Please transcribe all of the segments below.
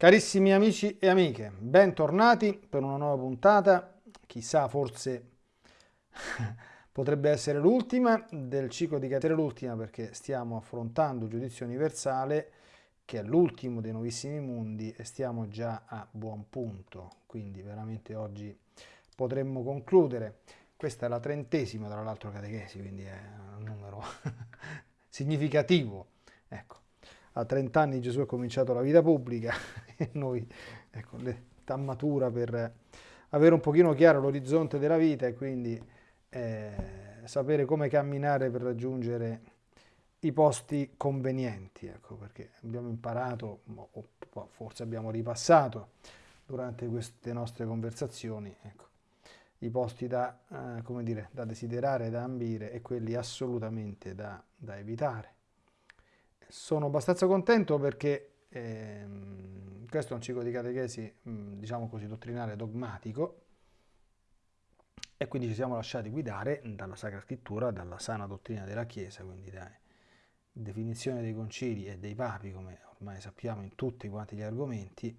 Carissimi amici e amiche, bentornati per una nuova puntata, chissà forse potrebbe essere l'ultima del ciclo di catena, l'ultima perché stiamo affrontando giudizio universale che è l'ultimo dei nuovissimi mondi e stiamo già a buon punto, quindi veramente oggi potremmo concludere. Questa è la trentesima tra l'altro catechesi, quindi è un numero significativo. Ecco a 30 anni Gesù ha cominciato la vita pubblica e noi, ecco, l'età matura per avere un pochino chiaro l'orizzonte della vita e quindi eh, sapere come camminare per raggiungere i posti convenienti, ecco, perché abbiamo imparato, o forse abbiamo ripassato durante queste nostre conversazioni, ecco, i posti da, eh, dire, da desiderare, da ambire e quelli assolutamente da, da evitare sono abbastanza contento perché ehm, questo è un ciclo di catechesi, diciamo così, dottrinale dogmatico. E quindi ci siamo lasciati guidare dalla Sacra Scrittura, dalla sana dottrina della Chiesa, quindi da definizione dei concili e dei papi, come ormai sappiamo in tutti quanti gli argomenti,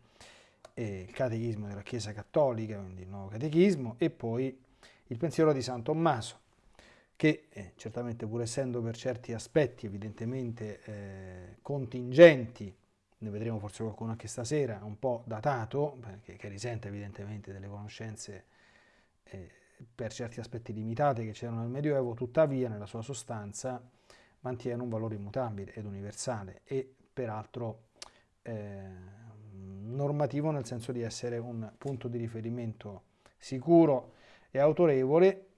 il catechismo della Chiesa Cattolica, quindi il nuovo catechismo, e poi il pensiero di San Tommaso, che eh, certamente pur essendo per certi aspetti evidentemente eh, contingenti, ne vedremo forse qualcuno anche stasera, un po' datato, perché, che risente evidentemente delle conoscenze eh, per certi aspetti limitate che c'erano nel Medioevo, tuttavia nella sua sostanza mantiene un valore immutabile ed universale e peraltro eh, normativo nel senso di essere un punto di riferimento sicuro e autorevole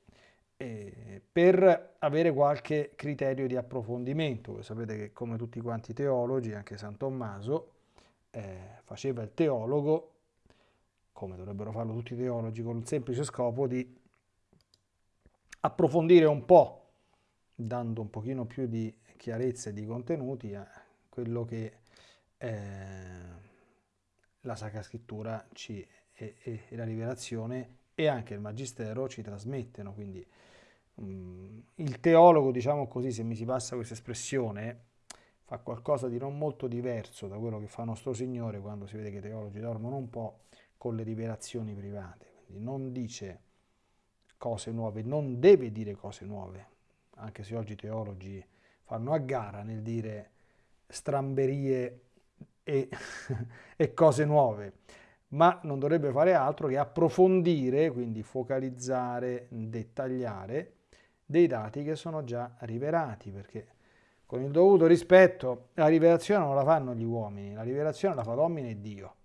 eh, per avere qualche criterio di approfondimento. Voi sapete che come tutti quanti i teologi, anche San Tommaso eh, faceva il teologo, come dovrebbero farlo tutti i teologi, con il semplice scopo di approfondire un po', dando un pochino più di chiarezza e di contenuti a quello che eh, la Sacra Scrittura ci, e, e, la rivelazione e anche il Magistero ci trasmettono, quindi il teologo, diciamo così, se mi si passa questa espressione, fa qualcosa di non molto diverso da quello che fa nostro Signore quando si vede che i teologi dormono un po' con le rivelazioni private. Quindi non dice cose nuove, non deve dire cose nuove, anche se oggi i teologi fanno a gara nel dire stramberie e, e cose nuove, ma non dovrebbe fare altro che approfondire, quindi focalizzare, dettagliare dei dati che sono già rivelati, perché con il dovuto rispetto la rivelazione non la fanno gli uomini, la rivelazione la fa l'uomo e Dio.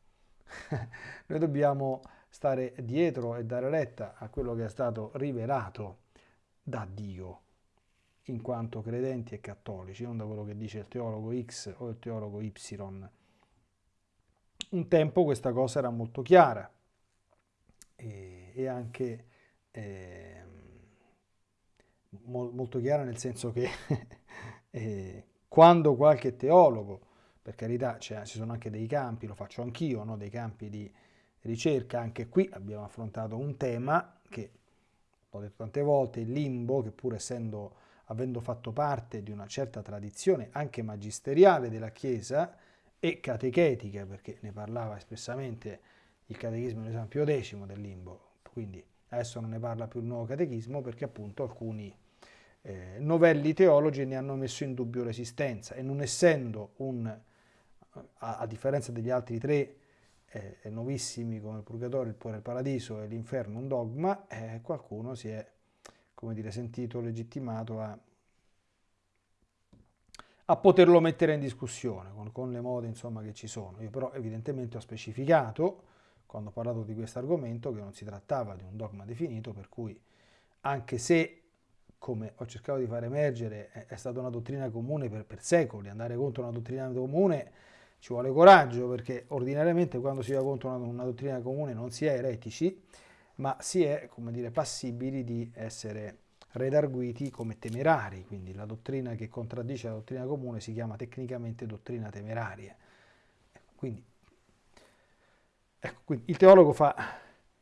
Noi dobbiamo stare dietro e dare retta a quello che è stato rivelato da Dio, in quanto credenti e cattolici, non da quello che dice il teologo X o il teologo Y. Un tempo questa cosa era molto chiara e, e anche... Eh, molto chiara nel senso che eh, quando qualche teologo, per carità cioè, ci sono anche dei campi, lo faccio anch'io, no? dei campi di ricerca, anche qui abbiamo affrontato un tema che, ho detto tante volte, il limbo, che pur essendo, avendo fatto parte di una certa tradizione anche magisteriale della Chiesa e catechetica, perché ne parlava espressamente il catechismo di San Pio X del limbo, quindi adesso non ne parla più il nuovo catechismo perché appunto alcuni eh, novelli teologi ne hanno messo in dubbio l'esistenza e non essendo un, a, a differenza degli altri tre eh, nuovissimi come il Purgatorio, il, il Paradiso e l'Inferno un dogma, eh, qualcuno si è come dire, sentito legittimato a, a poterlo mettere in discussione con, con le mode insomma, che ci sono. Io però evidentemente ho specificato quando ho parlato di questo argomento che non si trattava di un dogma definito, per cui anche se, come ho cercato di far emergere, è, stata una dottrina comune per, per, secoli, andare contro una dottrina comune ci vuole coraggio, perché ordinariamente quando si va contro una, una dottrina comune non si è eretici, ma si è, come dire, passibili di essere redarguiti come temerari, quindi la dottrina che contraddice la dottrina comune si chiama tecnicamente dottrina temeraria. Quindi Ecco, quindi il teologo fa,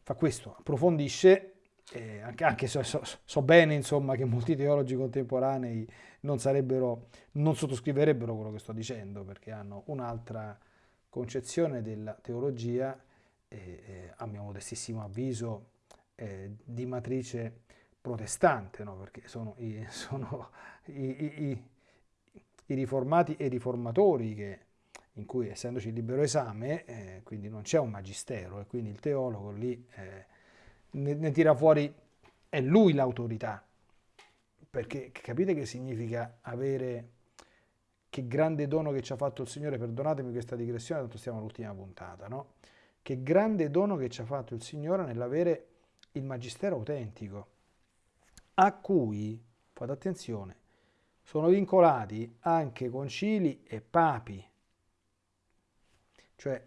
fa questo, approfondisce, eh, anche, anche se so, so, bene insomma, che molti teologi contemporanei non, non sottoscriverebbero quello che sto dicendo, perché hanno un'altra concezione della teologia, eh, eh, a mio modestissimo avviso, di matrice protestante, no? perché sono, i, sono i, i, i, riformati e i riformatori che, in cui essendoci il libero esame, eh, quindi non c'è un magistero e quindi il teologo lì eh, ne, ne tira fuori, è lui l'autorità, perché capite che significa avere che grande dono che ci ha fatto il Signore, perdonatemi questa digressione, tanto stiamo all'ultima puntata, no? Che grande dono che ci ha fatto il Signore nell'avere il magistero autentico, a cui, fate attenzione, sono vincolati anche concili e papi. Cioè,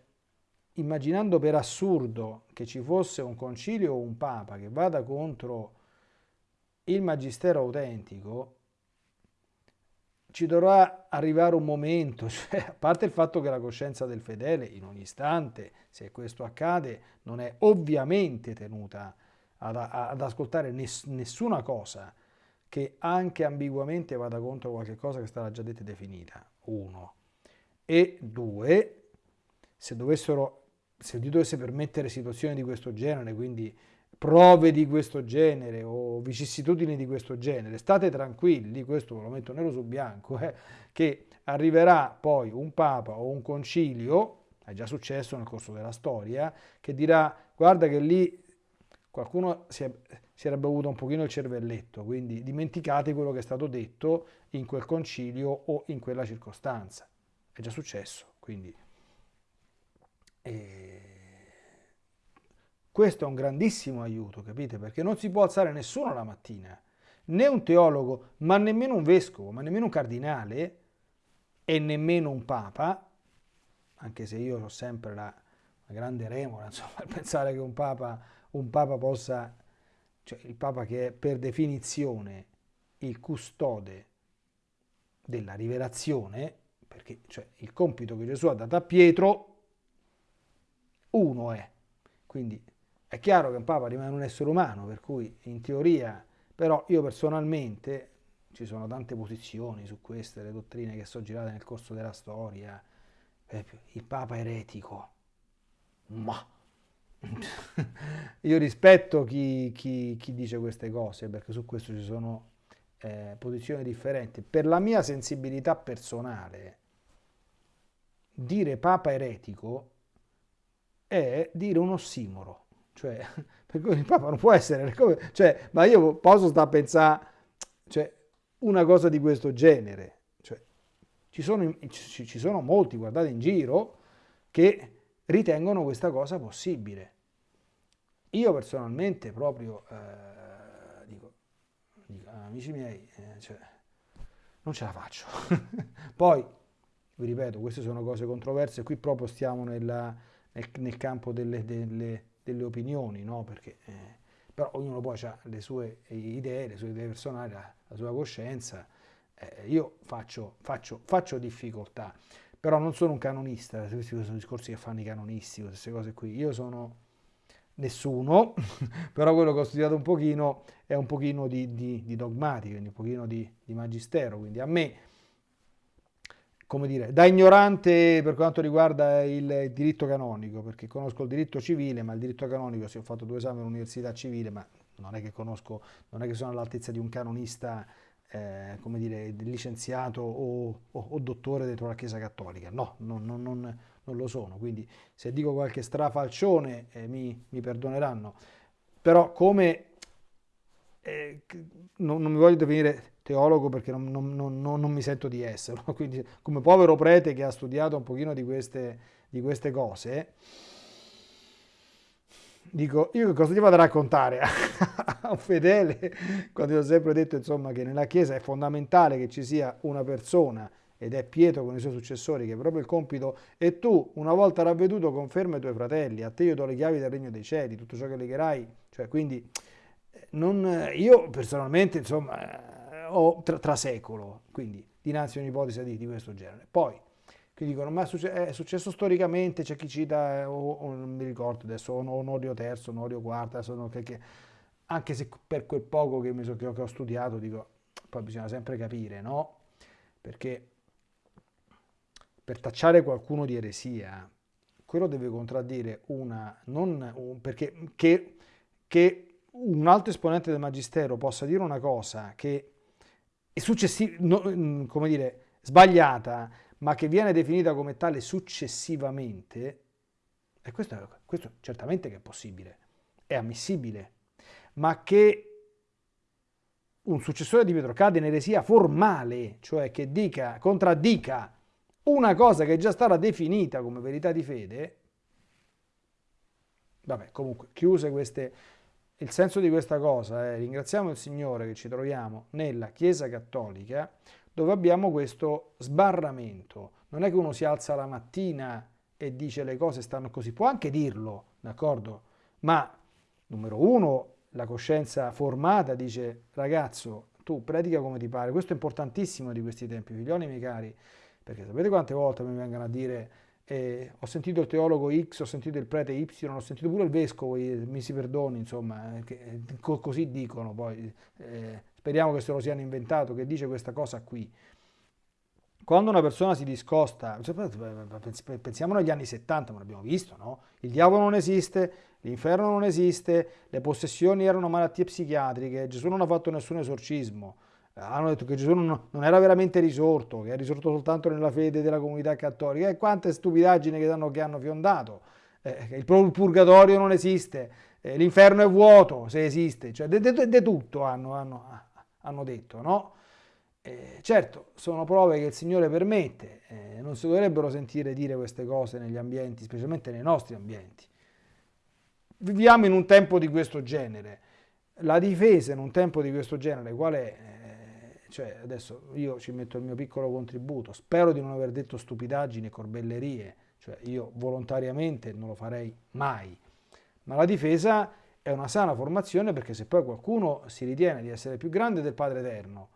immaginando per assurdo che ci fosse un concilio o un papa che vada contro il magistero autentico, ci dovrà arrivare un momento, cioè, a parte il fatto che la coscienza del fedele in ogni istante, se questo accade, non è ovviamente tenuta ad, ad ascoltare ness, nessuna cosa che anche ambiguamente vada contro qualche cosa che sarà già detta e definita, uno. E due, se dovessero, se Dio dovesse permettere situazioni di questo genere, quindi prove di questo genere o vicissitudini di questo genere, state tranquilli, questo lo metto nero su bianco, eh, che arriverà poi un papa o un concilio, è già successo nel corso della storia, che dirà guarda che lì qualcuno si, è, si era bevuto un pochino il cervelletto, quindi dimenticate quello che è stato detto in quel concilio o in quella circostanza. È già successo, quindi... Eh, questo è un grandissimo aiuto, capite? Perché non si può alzare nessuno la mattina, né un teologo, ma nemmeno un vescovo, ma nemmeno un cardinale e nemmeno un papa, anche se io ho sempre la, la grande remora, insomma, pensare che un papa, un papa possa, cioè il papa che è per definizione il custode della rivelazione, perché cioè, il compito che Gesù ha dato a Pietro, uno è, quindi è chiaro che un Papa rimane un essere umano, per cui in teoria, però io personalmente, ci sono tante posizioni su queste, le dottrine che sono girate nel corso della storia, il Papa eretico, ma io rispetto chi, chi, chi, dice queste cose, perché su questo ci sono eh, posizioni differenti. Per la mia sensibilità personale, dire Papa eretico è dire un ossimoro cioè, per cui il Papa non può essere, come, cioè, ma io posso stare a pensare, cioè, una cosa di questo genere. Cioè, ci, sono, ci, ci sono molti, guardate in giro, che ritengono questa cosa possibile. Io personalmente proprio eh, dico, dico, amici miei, eh, cioè, non ce la faccio. Poi, vi ripeto, queste sono cose controverse, qui proprio stiamo nella, nel, campo delle, delle, delle opinioni, no? Perché, eh, però ognuno poi ha le sue idee, le sue idee personali, la, la sua coscienza. Eh, io faccio, faccio, faccio, difficoltà, però non sono un canonista, questi sono discorsi che fanno i canonisti, queste cose qui. Io sono nessuno, però quello che ho studiato un pochino è un pochino di, di, di dogmatica, quindi un pochino di, di magistero, quindi a me come dire, da ignorante per quanto riguarda il diritto canonico, perché conosco il diritto civile, ma il diritto canonico, se ho fatto due esami all'università civile, ma non è che conosco, non è che sono all'altezza di un canonista, eh, come dire, licenziato o, o, o, dottore dentro la Chiesa Cattolica. No, non, non, non, non lo sono. Quindi se dico qualche strafalcione eh, mi, mi, perdoneranno. Però come eh, non, non mi voglio definire teologo perché non, non, non, mi sento di esserlo, quindi come povero prete che ha studiato un pochino di queste, di queste cose, dico, io cosa ti vado a raccontare a un fedele, quando ho sempre detto insomma che nella Chiesa è fondamentale che ci sia una persona, ed è Pietro con i suoi successori che è proprio il compito, e tu una volta ravveduto conferma i tuoi fratelli, a te io do le chiavi del regno dei cieli, tutto ciò che legherai, cioè quindi non, io personalmente insomma o tra, tra, secolo, quindi dinanzi a un'ipotesi di, di, questo genere. Poi, che dicono, ma è successo storicamente, c'è chi cita, eh, o, o, non mi ricordo adesso, Onorio III, Onorio IV, adesso, che, che, anche se per quel poco che, so, che, ho, che ho studiato, dico, poi bisogna sempre capire, no? Perché per tacciare qualcuno di eresia, quello deve contraddire una, non un, perché che, che un altro esponente del magistero possa dire una cosa che è no, mm, come dire, sbagliata, ma che viene definita come tale successivamente, e questo, questo certamente che è possibile, è ammissibile, ma che un successore di Pietro cade in eresia formale, cioè che dica, contraddica una cosa che è già stata definita come verità di fede, vabbè, comunque, chiuse queste, il senso di questa cosa è, ringraziamo il Signore che ci troviamo nella Chiesa Cattolica, dove abbiamo questo sbarramento. Non è che uno si alza la mattina e dice le cose stanno così, può anche dirlo, d'accordo? Ma, numero uno, la coscienza formata dice, ragazzo, tu predica come ti pare. Questo è importantissimo di questi tempi, figlioli miei cari, perché sapete quante volte mi vengono a dire eh, ho sentito il teologo X, ho sentito il prete Y, ho sentito pure il vescovo, mi si perdoni, insomma, eh, che, eh, co così dicono poi, eh, speriamo che se lo siano inventato, che dice questa cosa qui. Quando una persona si discosta, pensiamo agli anni 70, ma l'abbiamo visto, no? Il diavolo non esiste, l'inferno non esiste, le possessioni erano malattie psichiatriche, Gesù non ha fatto nessun esorcismo, hanno detto che Gesù non, non era veramente risorto, che è risorto soltanto nella fede della comunità cattolica, e quante stupidaggini che hanno, che hanno fiondato, eh, il purgatorio non esiste, eh, l'inferno è vuoto se esiste, cioè di tutto hanno, hanno, hanno detto, no? Eh, certo, sono prove che il Signore permette, eh, non si dovrebbero sentire dire queste cose negli ambienti, specialmente nei nostri ambienti. Viviamo in un tempo di questo genere. La difesa in un tempo di questo genere, qual è? Cioè, adesso io ci metto il mio piccolo contributo, spero di non aver detto stupidaggini corbellerie, cioè io volontariamente non lo farei mai, ma la difesa è una sana formazione perché se poi qualcuno si ritiene di essere più grande del Padre Eterno,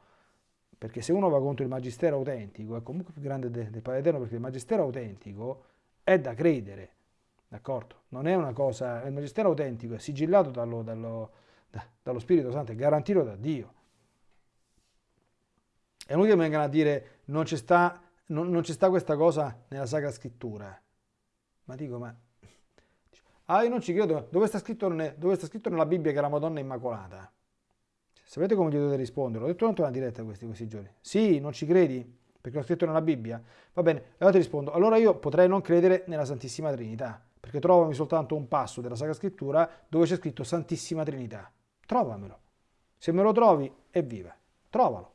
perché se uno va contro il magistero autentico, è comunque più grande del, Padre Eterno, perché il magistero autentico è da credere, d'accordo? Non è una cosa, il magistero autentico è sigillato dallo, dallo, da, dallo Spirito Santo, è garantito da Dio. È inutile che vengano a dire non ci sta, non, non sta questa cosa nella Sacra Scrittura. Ma dico, ma... Ah, io non ci credo, dove sta scritto, dove sta scritto nella Bibbia che la Madonna è Immacolata? Sapete come gli dovete rispondere? L'ho detto tanto una diretta questi, questi giorni. Sì, non ci credi? Perché l'ho scritto nella Bibbia? Va bene, allora ti rispondo. Allora io potrei non credere nella Santissima Trinità, perché trovami soltanto un passo della Sacra Scrittura dove c'è scritto Santissima Trinità. Trovamelo. Se me lo trovi, evviva. Trovalo.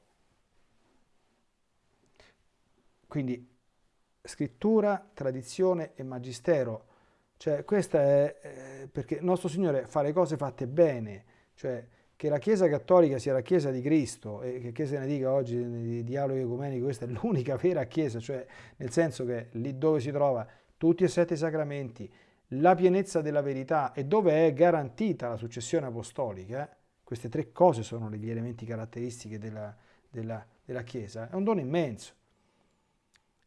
Quindi scrittura, tradizione e magistero. Cioè, questa è eh, perché il nostro Signore fa le cose fatte bene, cioè che la Chiesa Cattolica sia la Chiesa di Cristo e che se ne dica oggi di dialogo ecumenico, questa è l'unica vera Chiesa, cioè nel senso che lì dove si trova tutti e sette i sacramenti, la pienezza della verità e dove è garantita la successione apostolica, queste tre cose sono gli elementi caratteristiche della, della, della Chiesa, è un dono immenso.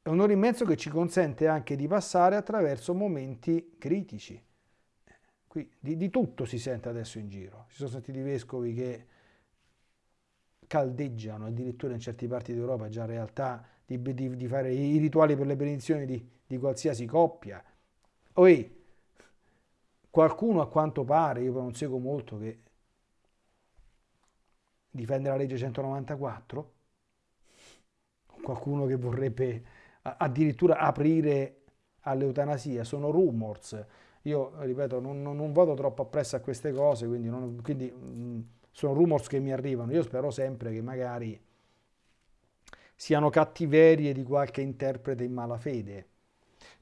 È un dono immenso che ci consente anche di passare attraverso momenti critici Qui di, di, tutto si sente adesso in giro. Si sono sentiti vescovi che caldeggiano, addirittura in certe parti d'Europa già in realtà, di, di, di, fare i rituali per le benedizioni di, qualsiasi coppia. Oi, qualcuno a quanto pare, io non seguo molto, che difende la legge 194, qualcuno che vorrebbe addirittura aprire all'eutanasia, sono rumors, io, ripeto, non, non, non, vado troppo appresso a queste cose, quindi, non, quindi mh, sono rumors che mi arrivano. Io spero sempre che magari siano cattiverie di qualche interprete in malafede.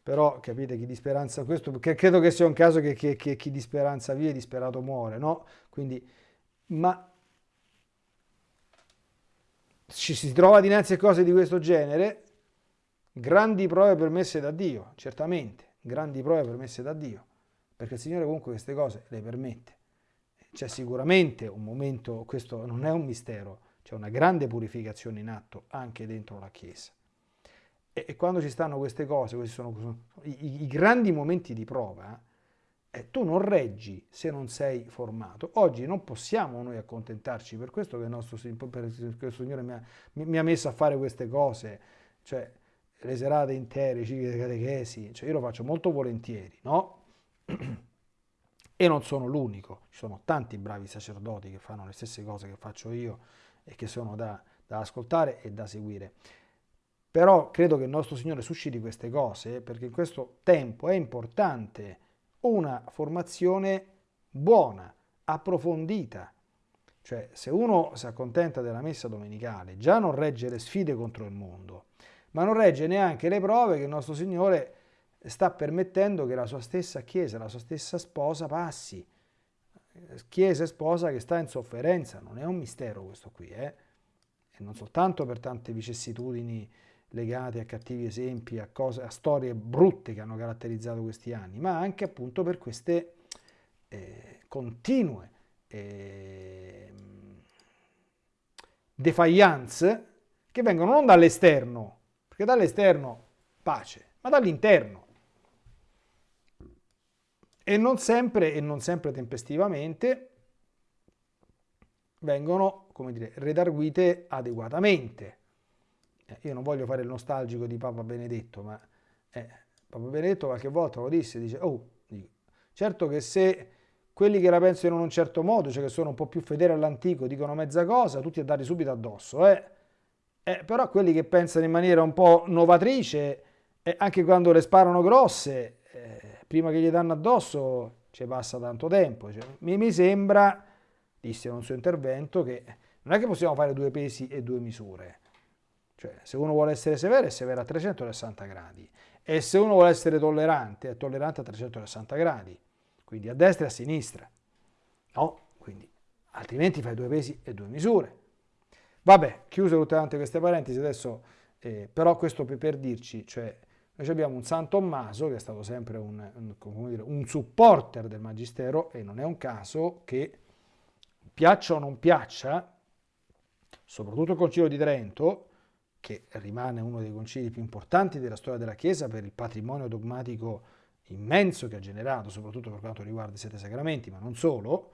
Però capite chi di speranza, questo credo che sia un caso che, che, che chi di speranza vive, disperato muore, no? Quindi, ma ci si trova dinanzi a cose di questo genere, grandi prove permesse da Dio, certamente, grandi prove permesse da Dio perché il Signore comunque queste cose le permette. C'è sicuramente un momento, questo non è un mistero, c'è una grande purificazione in atto anche dentro la Chiesa. E, e quando ci stanno queste cose, questi sono, sono i, i, grandi momenti di prova, eh, tu non reggi se non sei formato. Oggi non possiamo noi accontentarci, per questo che il nostro per, per il Signore mi ha, mi ha, messo a fare queste cose, cioè le serate intere, i cicli di catechesi, cioè io lo faccio molto volentieri, no? E non sono l'unico, ci sono tanti bravi sacerdoti che fanno le stesse cose che faccio io e che sono da, da ascoltare e da seguire. Però credo che il nostro Signore susciti queste cose perché in questo tempo è importante una formazione buona, approfondita. Cioè, se uno si accontenta della messa domenicale, già non regge le sfide contro il mondo, ma non regge neanche le prove che il nostro Signore sta permettendo che la sua stessa Chiesa, la sua stessa sposa passi. Chiesa e sposa che sta in sofferenza, non è un mistero questo qui, eh? e non soltanto per tante vicissitudini legate a cattivi esempi, a, cose, a storie brutte che hanno caratterizzato questi anni, ma anche appunto per queste eh, continue eh, defiance che vengono non dall'esterno, perché dall'esterno pace, ma dall'interno. E non sempre, e non sempre tempestivamente, vengono, come dire, redarguite adeguatamente. Eh, io non voglio fare il nostalgico di Papa Benedetto, ma eh, Papa Benedetto qualche volta lo disse, dice, oh, certo che se quelli che la pensano in un certo modo, cioè che sono un po' più fedeli all'antico, dicono mezza cosa, tutti a darli subito addosso, eh? Eh però quelli che pensano in maniera un po' novatrice, eh, anche quando le sparano grosse, eh, prima che gli danno addosso ci passa tanto tempo. Cioè, mi, mi sembra, disse in un suo intervento, che non è che possiamo fare due pesi e due misure. Cioè, se uno vuole essere severo, è severo a 360 gradi. E se uno vuole essere tollerante, è tollerante a 360 gradi. Quindi a destra e a sinistra. No? Quindi, altrimenti fai due pesi e due misure. Vabbè, chiuse tutte queste parentesi, adesso, eh, però questo per, dirci, cioè, noi abbiamo un San Tommaso che è stato sempre un, un, dire, un supporter del Magistero e non è un caso che, piaccia o non piaccia, soprattutto il Concilio di Trento, che rimane uno dei concili più importanti della storia della Chiesa per il patrimonio dogmatico immenso che ha generato, soprattutto per quanto riguarda i sette sacramenti, ma non solo,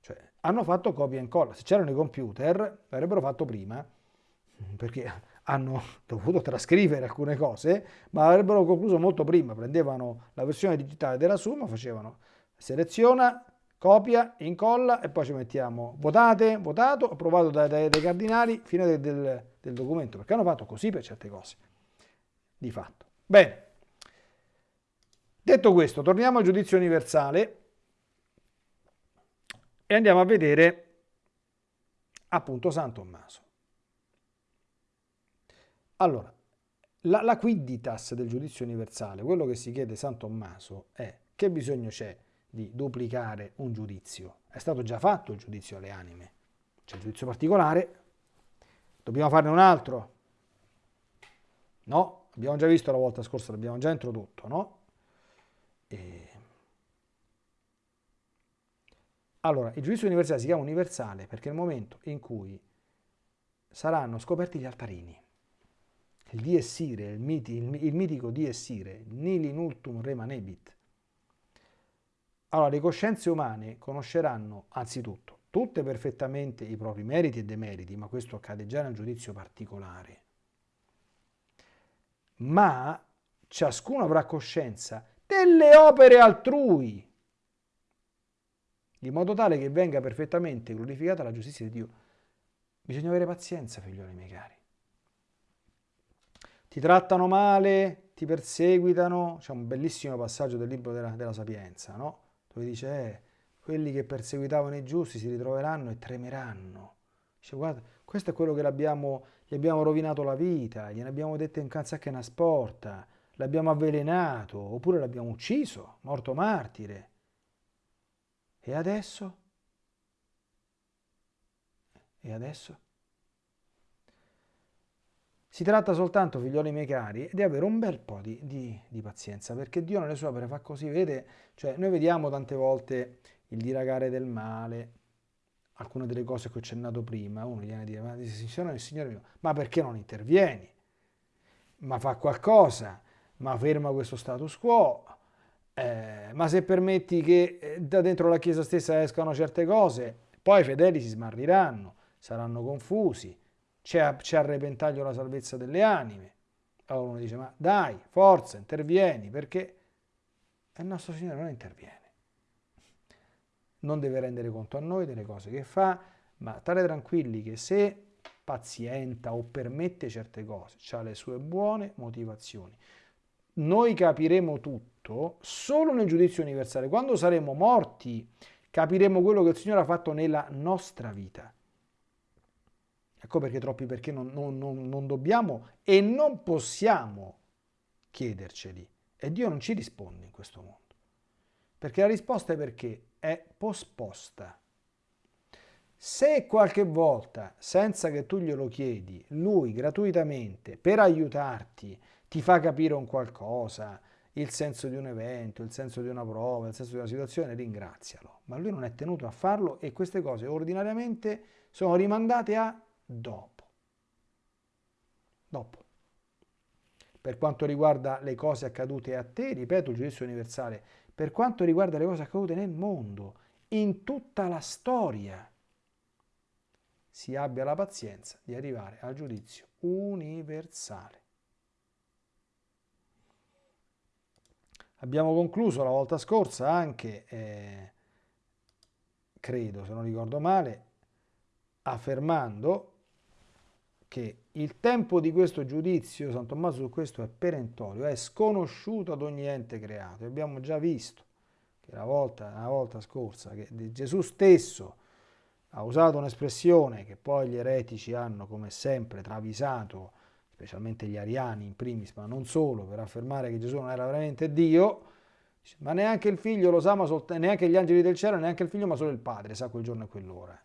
cioè, hanno fatto copia e incolla. Se c'erano i computer, l'avrebbero fatto prima, perché hanno dovuto trascrivere alcune cose, ma avrebbero concluso molto prima. Prendevano la versione digitale della Summa, facevano seleziona, copia, incolla e poi ci mettiamo votate, votato, approvato dai, dai, dai cardinali, fine del, del, del, documento, perché hanno fatto così per certe cose, di fatto. Bene, detto questo, torniamo al giudizio universale e andiamo a vedere appunto San Tommaso. Allora, la, la quidditas del giudizio universale, quello che si chiede San Tommaso è che bisogno c'è di duplicare un giudizio. È stato già fatto il giudizio alle anime. C'è il giudizio particolare, dobbiamo farne un altro? No? Abbiamo già visto la volta scorsa, l'abbiamo già introdotto, no? E... Allora, il giudizio universale si chiama universale perché nel momento in cui saranno scoperti gli altarini, il dies ire, il, miti, il, il mitico dies ire, nili in ultum remanebit, allora, le coscienze umane conosceranno anzitutto tutte perfettamente i propri meriti e demeriti, ma questo accade già nel giudizio particolare. Ma ciascuno avrà coscienza delle opere altrui, in modo tale che venga perfettamente glorificata la giustizia di Dio. Bisogna avere pazienza, figlioli miei cari. Ti trattano male, ti perseguitano, c'è un bellissimo passaggio del libro della, della Sapienza, no? dove dice eh, quelli che perseguitavano i giusti si ritroveranno e tremeranno. Dice guarda, questo è quello che abbiamo, gli abbiamo rovinato la vita, gliene abbiamo detto in canzacca una sporta, l'abbiamo avvelenato, oppure l'abbiamo ucciso, morto martire. E adesso? E adesso? Si tratta soltanto, figlioli miei cari, di avere un bel po' di, di, di, pazienza, perché Dio nelle sue opere fa così, vede? Cioè, noi vediamo tante volte il diragare del male, alcune delle cose che ho accennato prima, uno viene a dire, ma Signore, Signore mio, ma perché non intervieni? Ma fa qualcosa, ma ferma questo status quo, eh, ma se permetti che eh, da dentro la Chiesa stessa escano certe cose, poi i fedeli si smarriranno, saranno confusi, c'è a, a repentaglio la salvezza delle anime. Allora uno dice, ma dai, forza, intervieni, perché il nostro Signore non interviene. Non deve rendere conto a noi delle cose che fa, ma stare tranquilli che se pazienta o permette certe cose, ha le sue buone motivazioni. Noi capiremo tutto solo nel giudizio universale. Quando saremo morti capiremo quello che il Signore ha fatto nella nostra vita. Ecco perché troppi perché non, non, non, non dobbiamo e non possiamo chiederceli. E Dio non ci risponde in questo mondo. Perché la risposta è perché è posposta. Se qualche volta, senza che tu glielo chiedi, lui gratuitamente, per aiutarti, ti fa capire un qualcosa, il senso di un evento, il senso di una prova, il senso di una situazione, ringrazialo. Ma lui non è tenuto a farlo e queste cose ordinariamente sono rimandate a dopo. Dopo. Per quanto riguarda le cose accadute a te, ripeto il giudizio universale, per quanto riguarda le cose accadute nel mondo, in tutta la storia, si abbia la pazienza di arrivare al giudizio universale. Abbiamo concluso la volta scorsa anche, eh, credo se non ricordo male, affermando che il tempo di questo giudizio, San Tommaso su questo è perentorio, è sconosciuto ad ogni ente creato. Abbiamo già visto che la volta, la volta scorsa che Gesù stesso ha usato un'espressione che poi gli eretici hanno come sempre travisato, specialmente gli ariani in primis, ma non solo, per affermare che Gesù non era veramente Dio, ma neanche il figlio lo sa, ma neanche gli angeli del cielo, neanche il figlio, ma solo il padre sa quel giorno e quell'ora.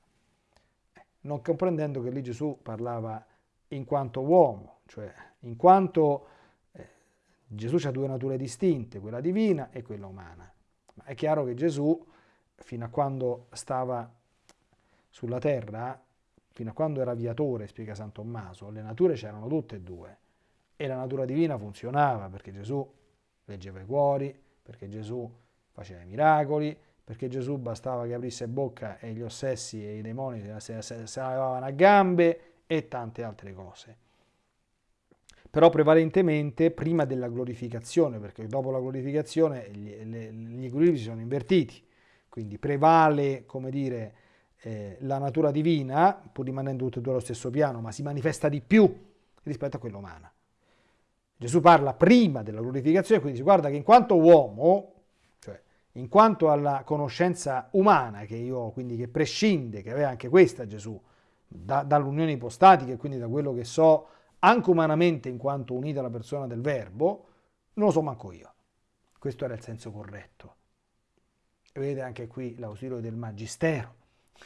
Eh, non comprendendo che lì Gesù parlava in quanto uomo, cioè in quanto eh, Gesù ha due nature distinte, quella divina e quella umana. Ma è chiaro che Gesù, fino a quando stava sulla terra, fino a quando era viatore, spiega San Tommaso, le nature c'erano tutte e due e la natura divina funzionava perché Gesù leggeva i cuori, perché Gesù faceva i miracoli, perché Gesù bastava che aprisse bocca e gli ossessi e i demoni se, se levavano a gambe e tante altre cose. Però prevalentemente prima della glorificazione, perché dopo la glorificazione gli, gli equilibri si sono invertiti, quindi prevale, come dire, eh, la natura divina, pur rimanendo tutte e due allo stesso piano, ma si manifesta di più rispetto a quella umana. Gesù parla prima della glorificazione, quindi si guarda che in quanto uomo, cioè in quanto alla conoscenza umana che io ho, quindi che prescinde, che aveva anche questa Gesù, da, dall'unione ipostatica e quindi da quello che so anche umanamente in quanto unita alla persona del verbo, non lo so manco io. Questo era il senso corretto. Vedete anche qui l'ausilio del magistero,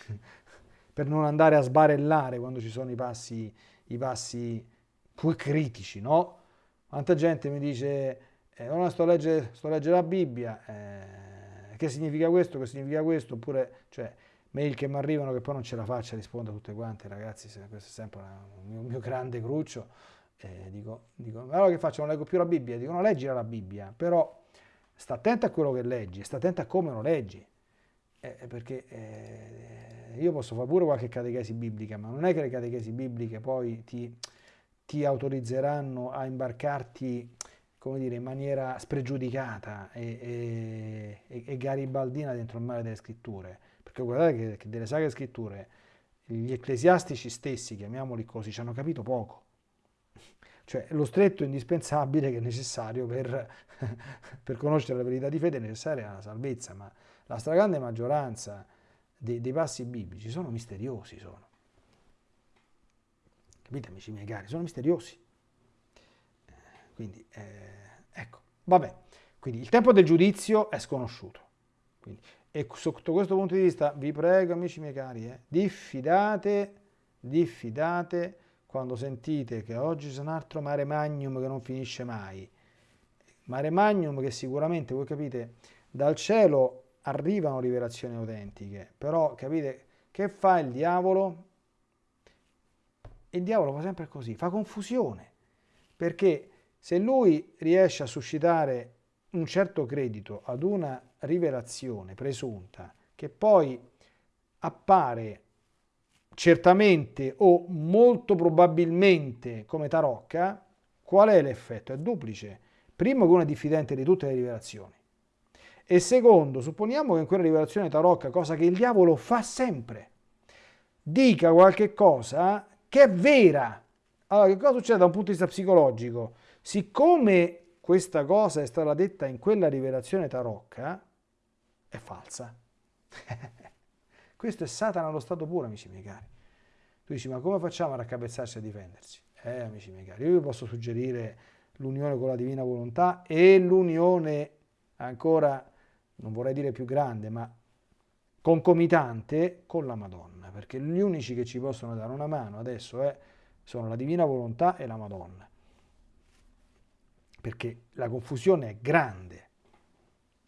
per non andare a sbarellare quando ci sono i passi, i passi poi critici, no? Quanta gente mi dice, eh, oh, sto a leggere, sto a leggere la Bibbia, eh, che significa questo, che significa questo, oppure, cioè, mail che mi arrivano che poi non ce la faccio a rispondere a tutte quante, ragazzi, questo è sempre un mio, mio grande cruccio, eh, dico, dico, allora che faccio, non leggo più la Bibbia? Dico, no, leggila la Bibbia, però sta attento a quello che leggi, sta attento a come lo leggi, eh, perché eh, io posso fare pure qualche catechesi biblica, ma non è che le catechesi bibliche poi ti, ti autorizzeranno a imbarcarti come dire, in maniera spregiudicata e, e, e, garibaldina dentro il mare delle scritture. Perché guardate che, che delle sacre scritture gli ecclesiastici stessi, chiamiamoli così, ci hanno capito poco. Cioè lo stretto indispensabile che è necessario per, per conoscere la verità di fede è necessaria la salvezza, ma la stragrande maggioranza dei, dei passi biblici sono misteriosi, sono. Capite amici miei cari? Sono misteriosi. Eh, quindi, eh, ecco, vabbè. Quindi il tempo del giudizio è sconosciuto. Quindi, e sotto questo punto di vista vi prego amici miei cari, eh, diffidate, diffidate quando sentite che oggi c'è un altro mare magnum che non finisce mai. Mare magnum che sicuramente, voi capite, dal cielo arrivano rivelazioni autentiche, però capite che fa il diavolo? Il diavolo fa sempre così, fa confusione, perché se lui riesce a suscitare un certo credito ad una rivelazione presunta che poi appare certamente o molto probabilmente come tarocca, Qual è l'effetto? È duplice. Primo che uno è diffidente di tutte le rivelazioni. E secondo, supponiamo che in quella rivelazione tarocca, cosa che il diavolo fa sempre, dica qualche cosa che è vera. Allora, che cosa succede da un punto di vista psicologico? Siccome questa cosa è stata detta in quella rivelazione tarocca, è falsa. Questo è Satana allo stato puro, amici miei cari. Tu dici, ma come facciamo a raccapezzarsi e a difendersi? Eh, amici miei cari, io vi posso suggerire l'unione con la divina volontà e l'unione ancora, non vorrei dire più grande, ma concomitante con la Madonna, perché gli unici che ci possono dare una mano adesso è, sono la divina volontà e la Madonna, perché la confusione è grande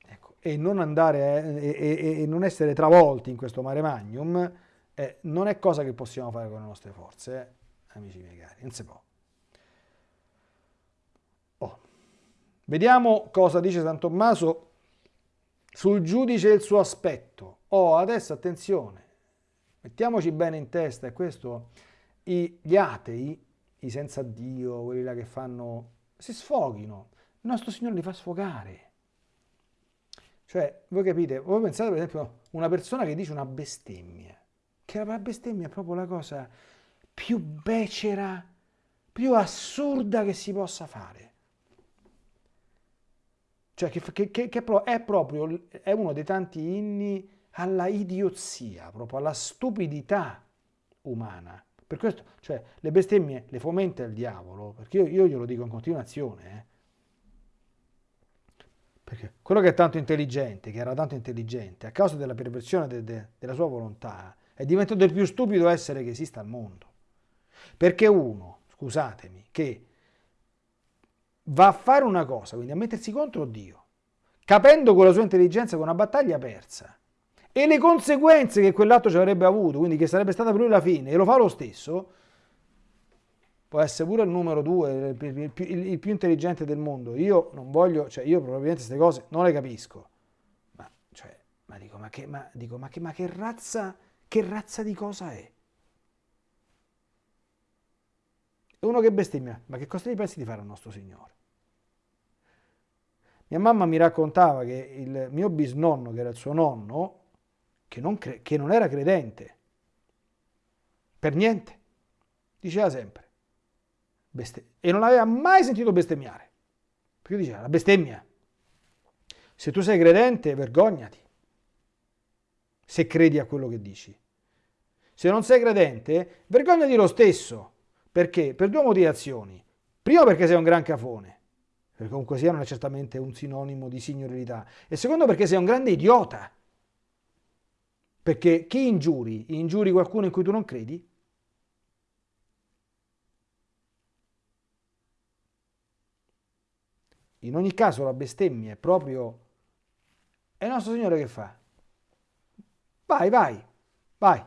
ecco, e, non andare, eh, e, e, e, non essere travolti in questo mare magnum eh, non è cosa che possiamo fare con le nostre forze, eh, amici miei cari, non si può. Oh. Vediamo cosa dice San Tommaso sul giudice e il suo aspetto. Oh, adesso attenzione, mettiamoci bene in testa, e questo gli atei, i senza Dio, quelli là che fanno, si sfoghino. Il nostro Signore li fa sfogare. Cioè, voi capite, voi pensate per esempio una persona che dice una bestemmia che la bestemmia è proprio la cosa più becera, più assurda che si possa fare. Cioè che, che, che, che è proprio è uno dei tanti inni alla idiozia, proprio alla stupidità umana. Per questo, cioè, le bestemmie le fomenta il diavolo, perché io, io glielo dico in continuazione, eh. Perché quello che è tanto intelligente, che era tanto intelligente, a causa della perversione de, de, della sua volontà, è diventato il più stupido essere che esista al mondo. Perché uno, scusatemi, che va a fare una cosa, quindi a mettersi contro Dio, capendo con la sua intelligenza che è una battaglia persa, e le conseguenze che quell'atto ci avrebbe avuto, quindi che sarebbe stata per lui la fine, e lo fa lo stesso, può essere pure il numero due, il, il, il, il più intelligente del mondo. Io non voglio, cioè io probabilmente queste cose non le capisco, ma, cioè, ma dico, ma che, ma, dico, ma che, ma che razza che razza di cosa è? È uno che bestemmia, ma che cosa gli pensi di fare al nostro Signore? Mia mamma mi raccontava che il mio bisnonno, che era il suo nonno, che non, che non era credente, per niente, diceva sempre, e non aveva mai sentito bestemmiare, perché diceva, la bestemmia, se tu sei credente, vergognati se credi a quello che dici. Se non sei credente, vergognati lo stesso. Perché? Per due motivazioni. Primo perché sei un gran cafone, comunque sia non è certamente un sinonimo di signorilità. E secondo perché sei un grande idiota. Perché chi ingiuri? Ingiuri qualcuno in cui tu non credi? In ogni caso la bestemmia è proprio... È il nostro Signore che fa? Vai, vai, vai.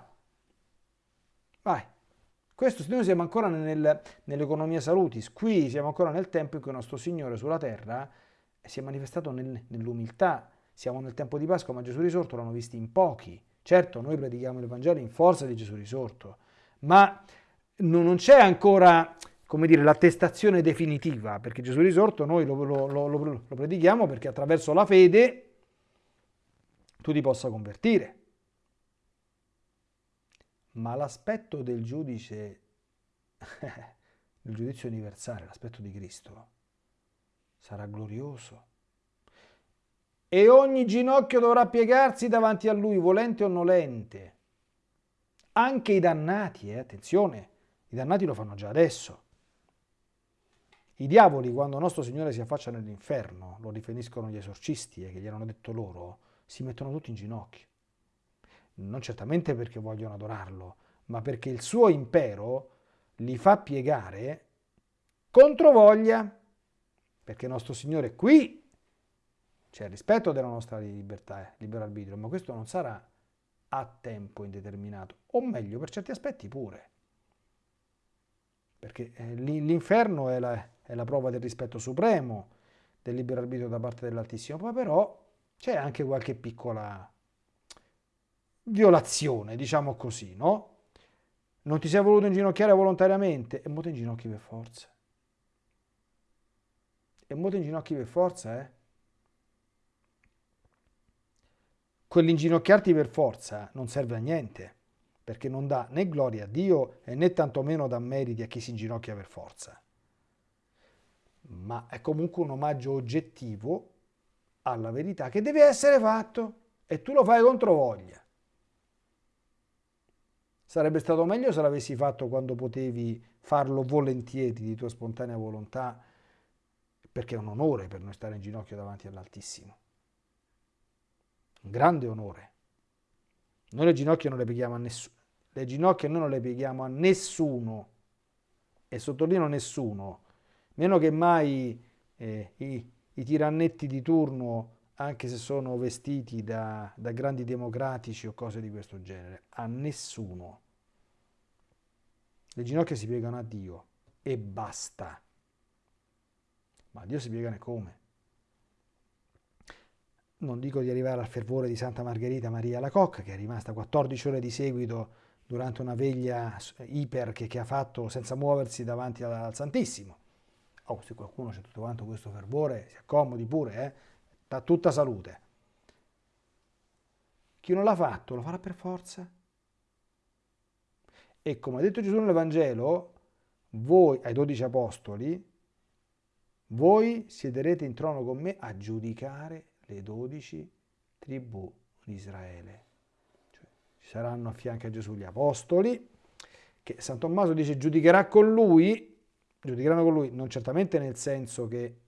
Questo noi siamo ancora nel, nell'economia salutis, qui siamo ancora nel tempo in cui il nostro Signore sulla terra si è manifestato nel, nell'umiltà. Siamo nel tempo di Pasqua, ma Gesù risorto l'hanno visto in pochi. Certo, noi predichiamo il Vangelo in forza di Gesù risorto, ma non c'è ancora come dire, l'attestazione definitiva, perché Gesù risorto noi lo, lo, lo, lo predichiamo perché attraverso la fede tu ti possa convertire ma l'aspetto del giudice, il giudizio universale, l'aspetto di Cristo, sarà glorioso. E ogni ginocchio dovrà piegarsi davanti a Lui, volente o nolente. Anche i dannati, eh, attenzione, i dannati lo fanno già adesso. I diavoli, quando nostro Signore si affaccia nell'inferno, lo riferiscono gli esorcisti eh, che gli hanno detto loro, si mettono tutti in ginocchio non certamente perché vogliono adorarlo, ma perché il suo impero li fa piegare contro voglia, perché nostro Signore qui c'è il rispetto della nostra libertà, eh, libero arbitrio, ma questo non sarà a tempo indeterminato, o meglio, per certi aspetti pure. Perché eh, l'inferno è la, è la prova del rispetto supremo del libero arbitrio da parte dell'Altissimo, poi però c'è anche qualche piccola violazione, diciamo così, no? Non ti sei voluto inginocchiare volontariamente e mo ti inginocchi per forza. e mo ti inginocchi per forza, eh? Quell'inginocchiarti per forza non serve a niente, perché non dà né gloria a Dio e né tantomeno dà meriti a chi si inginocchia per forza. Ma è comunque un omaggio oggettivo alla verità che deve essere fatto e tu lo fai contro voglia. Sarebbe stato meglio se l'avessi fatto quando potevi farlo volentieri di tua spontanea volontà, perché è un onore per noi stare in ginocchio davanti all'Altissimo. Un grande onore. Noi le ginocchia non le pieghiamo a nessuno. Le ginocchia noi non le pieghiamo a nessuno. E sottolineo nessuno. Meno che mai eh, i, i tirannetti di turno, anche se sono vestiti da, da grandi democratici o cose di questo genere, a nessuno. Le ginocchia si piegano a Dio e basta. Ma Dio si piegano come? Non dico di arrivare al fervore di Santa Margherita Maria la Cocca, che è rimasta 14 ore di seguito durante una veglia iper che, che ha fatto senza muoversi davanti al Santissimo. Oh, se qualcuno c'è tutto quanto questo fervore, si accomodi pure, eh? Da tutta salute. Chi non l'ha fatto lo farà per forza. E come ha detto Gesù nell'Evangelo, voi, ai dodici apostoli, voi siederete in trono con me a giudicare le dodici tribù di Israele. Cioè, ci saranno a fianco a Gesù gli apostoli, che San Tommaso dice giudicherà con lui, giudicheranno con lui, non certamente nel senso che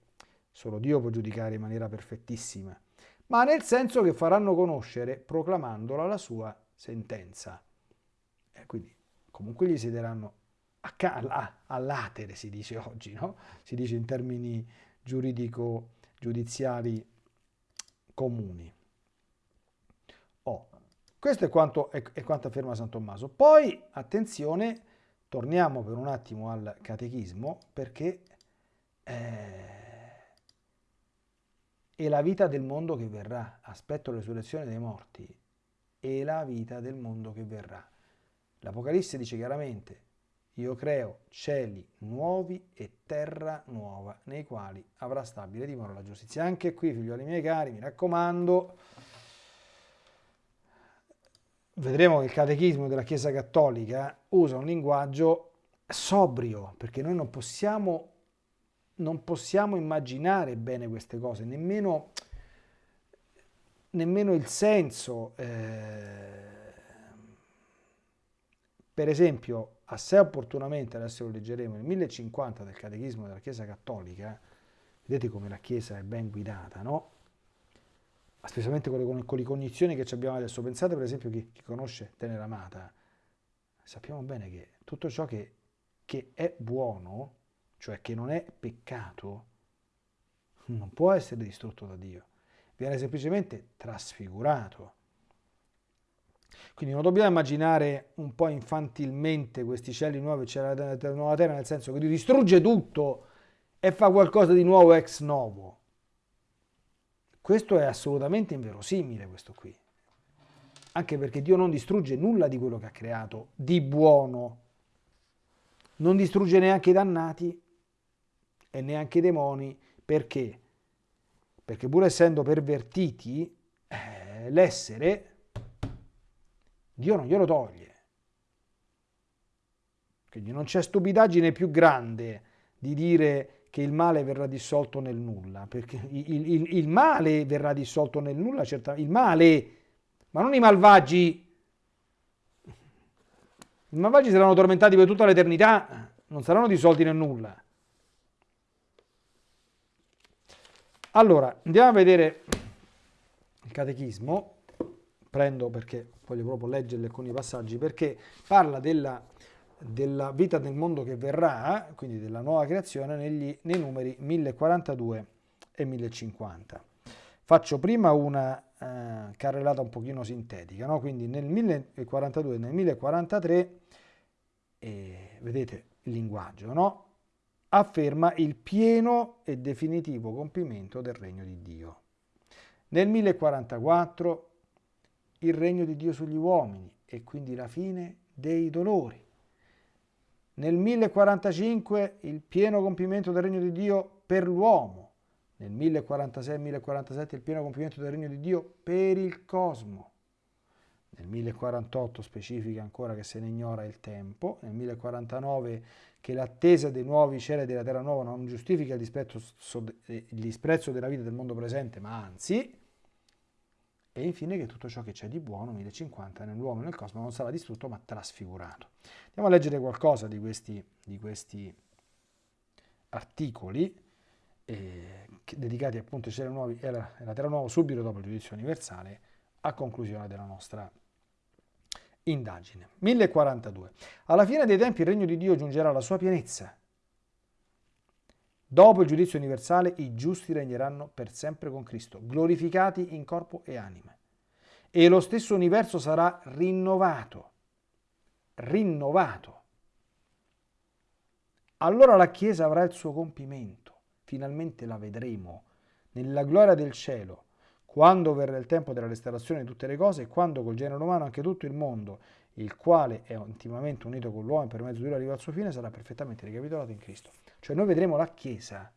solo Dio può giudicare in maniera perfettissima, ma nel senso che faranno conoscere, proclamandola, la sua sentenza. E quindi comunque gli siederanno all'atere, si dice oggi, no? si dice in termini giuridico-giudiziari comuni. Oh, questo è quanto, è, è quanto afferma San Tommaso. Poi, attenzione, torniamo per un attimo al catechismo, perché eh, è la vita del mondo che verrà, aspetto la resurrezione dei morti, è la vita del mondo che verrà. L'Apocalisse dice chiaramente, io creo cieli nuovi e terra nuova, nei quali avrà stabile dimora la giustizia. Anche qui, figlioli miei cari, mi raccomando, vedremo che il catechismo della Chiesa Cattolica usa un linguaggio sobrio, perché noi non possiamo, non possiamo immaginare bene queste cose, nemmeno, nemmeno il senso. Eh, per esempio, assai opportunamente, adesso lo leggeremo, nel 1050 del Catechismo della Chiesa Cattolica, vedete come la Chiesa è ben guidata, no? Specialmente con le, con le cognizioni che abbiamo adesso. Pensate per esempio chi, chi conosce Tenera Amata, sappiamo bene che tutto ciò che, che è buono, cioè che non è peccato, non può essere distrutto da Dio, viene semplicemente trasfigurato. Quindi non dobbiamo immaginare un po' infantilmente questi cieli nuovi, c'è la nuova terra, nel senso che Dio distrugge tutto e fa qualcosa di nuovo ex novo. Questo è assolutamente inverosimile, questo qui. Anche perché Dio non distrugge nulla di quello che ha creato di buono. Non distrugge neanche i dannati e neanche i demoni. Perché? Perché pur essendo pervertiti, eh, l'essere Dio non glielo toglie. Quindi non c'è stupidaggine più grande di dire che il male verrà dissolto nel nulla, perché il, il, il male verrà dissolto nel nulla, certamente, il male, ma non i malvagi. I malvagi saranno tormentati per tutta l'eternità, non saranno dissolti nel nulla. Allora, andiamo a vedere il catechismo prendo perché voglio proprio leggerle alcuni passaggi, perché parla della, della vita del mondo che verrà, quindi della nuova creazione, negli, nei numeri 1042 e 1050. Faccio prima una eh, carrellata un pochino sintetica, no? quindi nel 1042 e nel 1043, eh, vedete il linguaggio, no? Afferma il pieno e definitivo compimento del regno di Dio. Nel 1044 il regno di Dio sugli uomini e quindi la fine dei dolori. Nel 1045 il pieno compimento del regno di Dio per l'uomo nel 1046-1047 il pieno compimento del regno di Dio per il cosmo. Nel 1048 specifica ancora che se ne ignora il tempo, nel 1049 che l'attesa dei nuovi cieli della terra nuova non giustifica il disprezzo, il disprezzo della vita del mondo presente, ma anzi, e infine che tutto ciò che c'è di buono, 1050, nell'uomo e nel cosmo non sarà distrutto ma trasfigurato. Andiamo a leggere qualcosa di questi, di questi articoli eh, dedicati appunto ai cieli nuovi e alla terra nuova subito dopo il giudizio universale a conclusione della nostra indagine. 1042. Alla fine dei tempi il regno di Dio giungerà alla sua pienezza. Dopo il giudizio universale i giusti regneranno per sempre con Cristo, glorificati in corpo e anima. E lo stesso universo sarà rinnovato. Rinnovato. Allora la Chiesa avrà il suo compimento. Finalmente la vedremo nella gloria del cielo quando verrà il tempo della restaurazione di tutte le cose e quando col genere umano anche tutto il mondo, il quale è intimamente unito con l'uomo e per mezzo di lui arriva al suo fine, sarà perfettamente ricapitolato in Cristo. Cioè noi vedremo la Chiesa.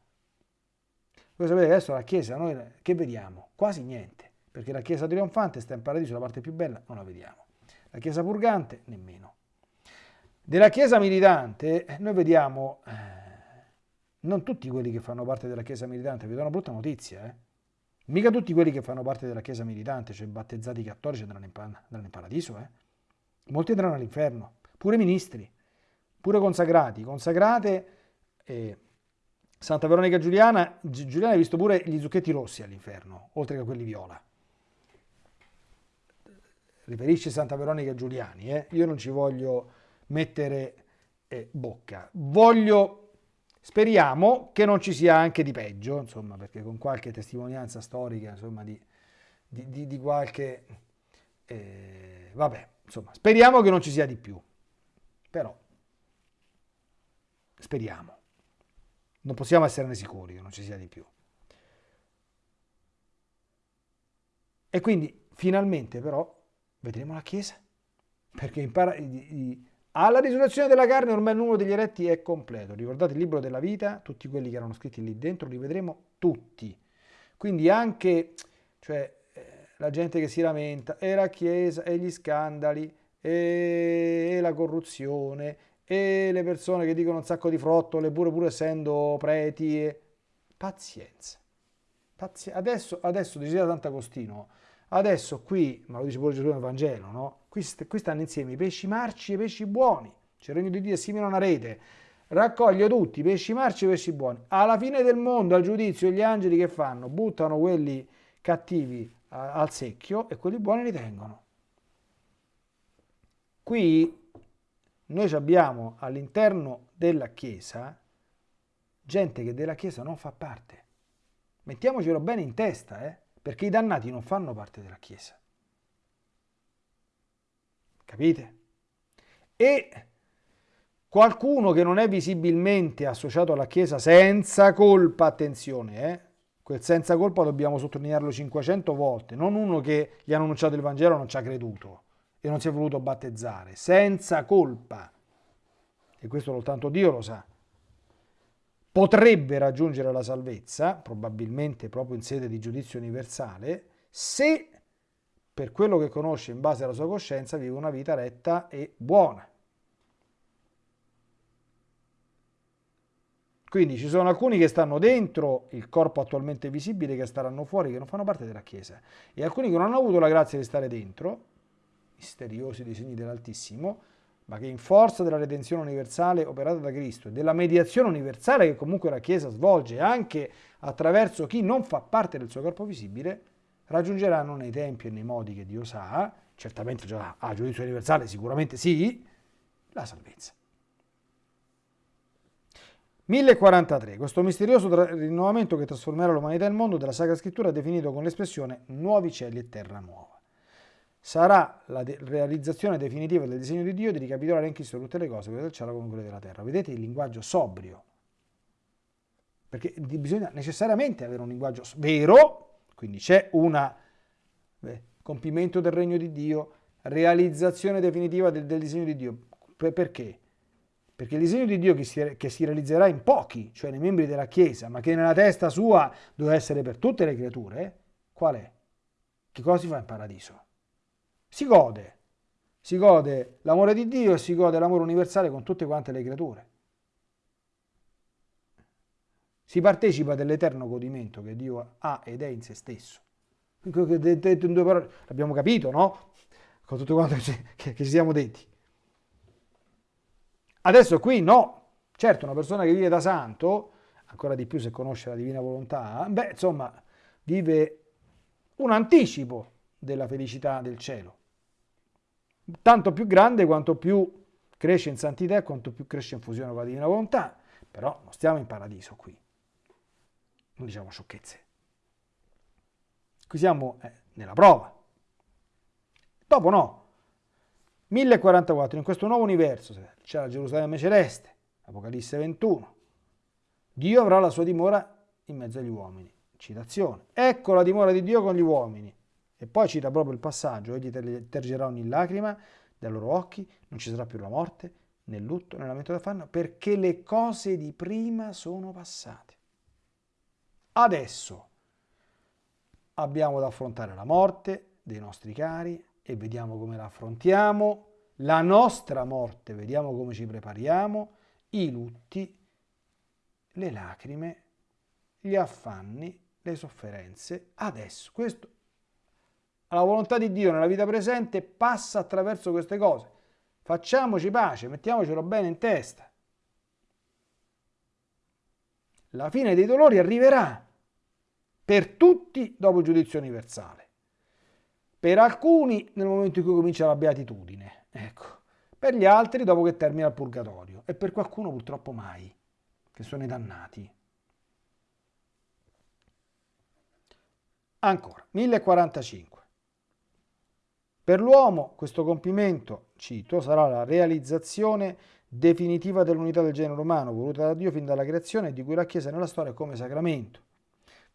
Voi sapete che adesso la Chiesa, noi che vediamo? Quasi niente, perché la Chiesa trionfante sta in paradiso, la parte più bella non la vediamo. La Chiesa purgante nemmeno. Della Chiesa militante noi vediamo, eh, non tutti quelli che fanno parte della Chiesa militante, vi do una brutta notizia, eh? Mica tutti quelli che fanno parte della Chiesa militante, cioè battezzati cattolici, andranno in, andranno in paradiso. Eh? Molti andranno all'inferno, pure ministri, pure consacrati. Consacrate, eh, Santa Veronica Giuliana, Giuliana ha visto pure gli zucchetti rossi all'inferno, oltre che quelli viola. Riferisce Santa Veronica Giuliani, eh? io non ci voglio mettere eh, bocca. Voglio Speriamo che non ci sia anche di peggio, insomma, perché con qualche testimonianza storica, insomma, di, di, di, di qualche... Eh, vabbè, insomma, speriamo che non ci sia di più. Però, speriamo. Non possiamo esserne sicuri che non ci sia di più. E quindi, finalmente, però, vedremo la Chiesa. Perché impara, alla risurrezione della carne ormai il numero degli eletti è completo. Ricordate il libro della vita, tutti quelli che erano scritti lì dentro, li vedremo tutti. Quindi anche cioè, eh, la gente che si lamenta, e la Chiesa, e gli scandali, e la corruzione, e le persone che dicono un sacco di frottole, pure, pur essendo preti. E... Pazienza. Pazienza. Adesso, adesso diceva Sant'Agostino, adesso qui, ma lo dice pure Gesù nel Vangelo, no? Qui, qui stanno insieme i pesci marci e i pesci buoni. C'è il regno di Dio è simile a una rete. Raccoglie tutti, pesci marci e pesci buoni. Alla fine del mondo, al giudizio, gli angeli che fanno? Buttano quelli cattivi al secchio e quelli buoni li tengono. Qui noi abbiamo all'interno della Chiesa gente che della Chiesa non fa parte. Mettiamocelo bene in testa, eh? Perché i dannati non fanno parte della Chiesa. Capite? E qualcuno che non è visibilmente associato alla Chiesa senza colpa, attenzione, eh? quel senza colpa dobbiamo sottolinearlo 500 volte, non uno che gli hanno annunciato il Vangelo non ci ha creduto e non si è voluto battezzare, senza colpa, e questo soltanto Dio lo sa, potrebbe raggiungere la salvezza, probabilmente proprio in sede di giudizio universale, se per quello che conosce in base alla sua coscienza, vive una vita retta e buona. Quindi ci sono alcuni che stanno dentro il corpo attualmente visibile, che staranno fuori, che non fanno parte della Chiesa, e alcuni che non hanno avuto la grazia di stare dentro, misteriosi disegni dell'Altissimo, ma che in forza della redenzione universale operata da Cristo e della mediazione universale che comunque la Chiesa svolge anche attraverso chi non fa parte del suo corpo visibile, raggiungeranno nei tempi e nei modi che Dio sa, certamente già a giudizio universale sicuramente sì, la salvezza. 1043. Questo misterioso rinnovamento che trasformerà l'umanità e il mondo della Sacra Scrittura è definito con l'espressione nuovi cieli e terra nuova. Sarà la de realizzazione definitiva del disegno di Dio di ricapitolare in Cristo tutte le cose, quelle del cielo come quelle della terra. Vedete il linguaggio sobrio, perché bisogna necessariamente avere un linguaggio vero, quindi c'è un compimento del regno di Dio, realizzazione definitiva del, del disegno di Dio. Per, perché? perché il disegno di Dio che si, che si, realizzerà in pochi, cioè nei membri della Chiesa, ma che nella testa sua deve essere per tutte le creature, qual è? Che cosa si fa in paradiso? Si gode, si gode l'amore di Dio e si gode l'amore universale con tutte quante le creature. Si partecipa dell'eterno godimento che Dio ha ed è in se stesso. Parole, l'abbiamo capito, no? Con tutto quanto che ci siamo detti. Adesso qui no. Certo, una persona che vive da santo, ancora di più se conosce la divina volontà, beh, insomma, vive un anticipo della felicità del cielo. Tanto più grande quanto più cresce in santità e quanto più cresce in fusione con la divina volontà. Però non stiamo in paradiso qui. Non diciamo sciocchezze. Qui siamo eh, nella prova. Dopo no. 1044, in questo nuovo universo c'è la Gerusalemme celeste, Apocalisse 21. Dio avrà la sua dimora in mezzo agli uomini. Citazione. Ecco la dimora di Dio con gli uomini. E poi cita proprio il passaggio, egli tergerà ogni lacrima dai loro occhi, non ci sarà più la morte, né lutto, né lamento d'affanno, perché le cose di prima sono passate. Adesso abbiamo da affrontare la morte dei nostri cari e vediamo come la affrontiamo, la nostra morte, vediamo come ci prepariamo, i lutti, le lacrime, gli affanni, le sofferenze. Adesso, questo, la volontà di Dio nella vita presente passa attraverso queste cose. Facciamoci pace, mettiamocelo bene in testa. La fine dei dolori arriverà per tutti dopo il giudizio universale. Per alcuni nel momento in cui comincia la beatitudine, ecco. Per gli altri dopo che termina il purgatorio e per qualcuno purtroppo mai, che sono i dannati. Ancora, 1045. Per l'uomo questo compimento, cito, sarà la realizzazione definitiva dell'unità del genere umano voluta da Dio fin dalla creazione e di cui la Chiesa nella storia come sacramento.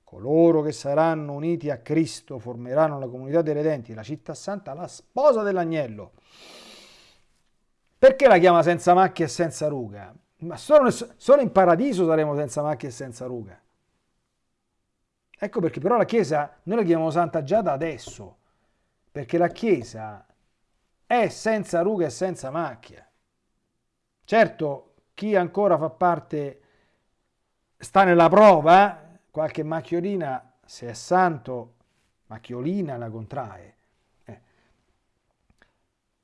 Coloro che saranno uniti a Cristo formeranno la comunità dei redenti, la città santa, la sposa dell'agnello. Perché la chiama senza macchia e senza ruga? Ma solo, solo in paradiso saremo senza macchia e senza ruga. Ecco perché però la Chiesa, noi la chiamiamo santa già da adesso, perché la Chiesa è senza ruga e senza macchia. Certo, chi ancora fa parte, sta nella prova, qualche macchiolina, se è santo, macchiolina la contrae. Eh.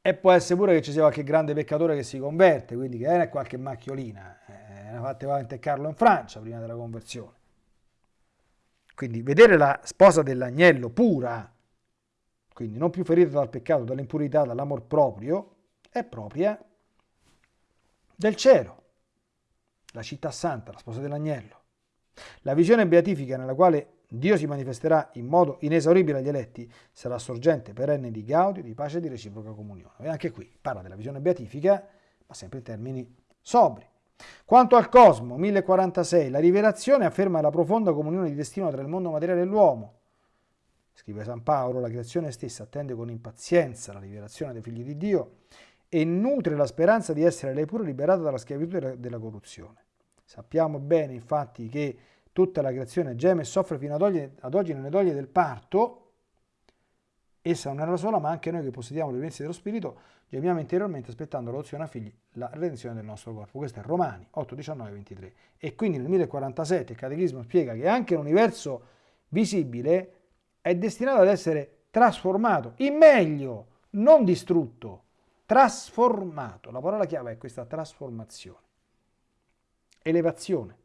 E può essere pure che ci sia qualche grande peccatore che si converte, quindi che è qualche macchiolina. Eh, ha fatte Valente Carlo in Francia prima della conversione. Quindi vedere la sposa dell'agnello pura, quindi non più ferita dal peccato, dall'impurità, dall'amor proprio, è propria del cielo, la città santa, la sposa dell'agnello. La visione beatifica nella quale Dio si manifesterà in modo inesauribile agli eletti sarà sorgente perenne di gaudio, di pace e di reciproca comunione. E anche qui parla della visione beatifica, ma sempre in termini sobri. Quanto al cosmo, 1046, la rivelazione afferma la profonda comunione di destino tra il mondo materiale e l'uomo. Scrive San Paolo, la creazione stessa attende con impazienza la rivelazione dei figli di Dio e nutre la speranza di essere lei pure liberata dalla schiavitù della corruzione. Sappiamo bene infatti che tutta la creazione geme e soffre fino ad oggi, ad oggi nelle doglie del parto, essa non la sola, ma anche noi che possediamo le violenze dello Spirito, gemiamo interiormente aspettando l'adozione a figli, la redenzione del nostro corpo. Questo è Romani 8, 19, 23. E quindi nel 1047 il Catechismo spiega che anche l'universo visibile è destinato ad essere trasformato in meglio, non distrutto, trasformato. La parola chiave è questa trasformazione elevazione.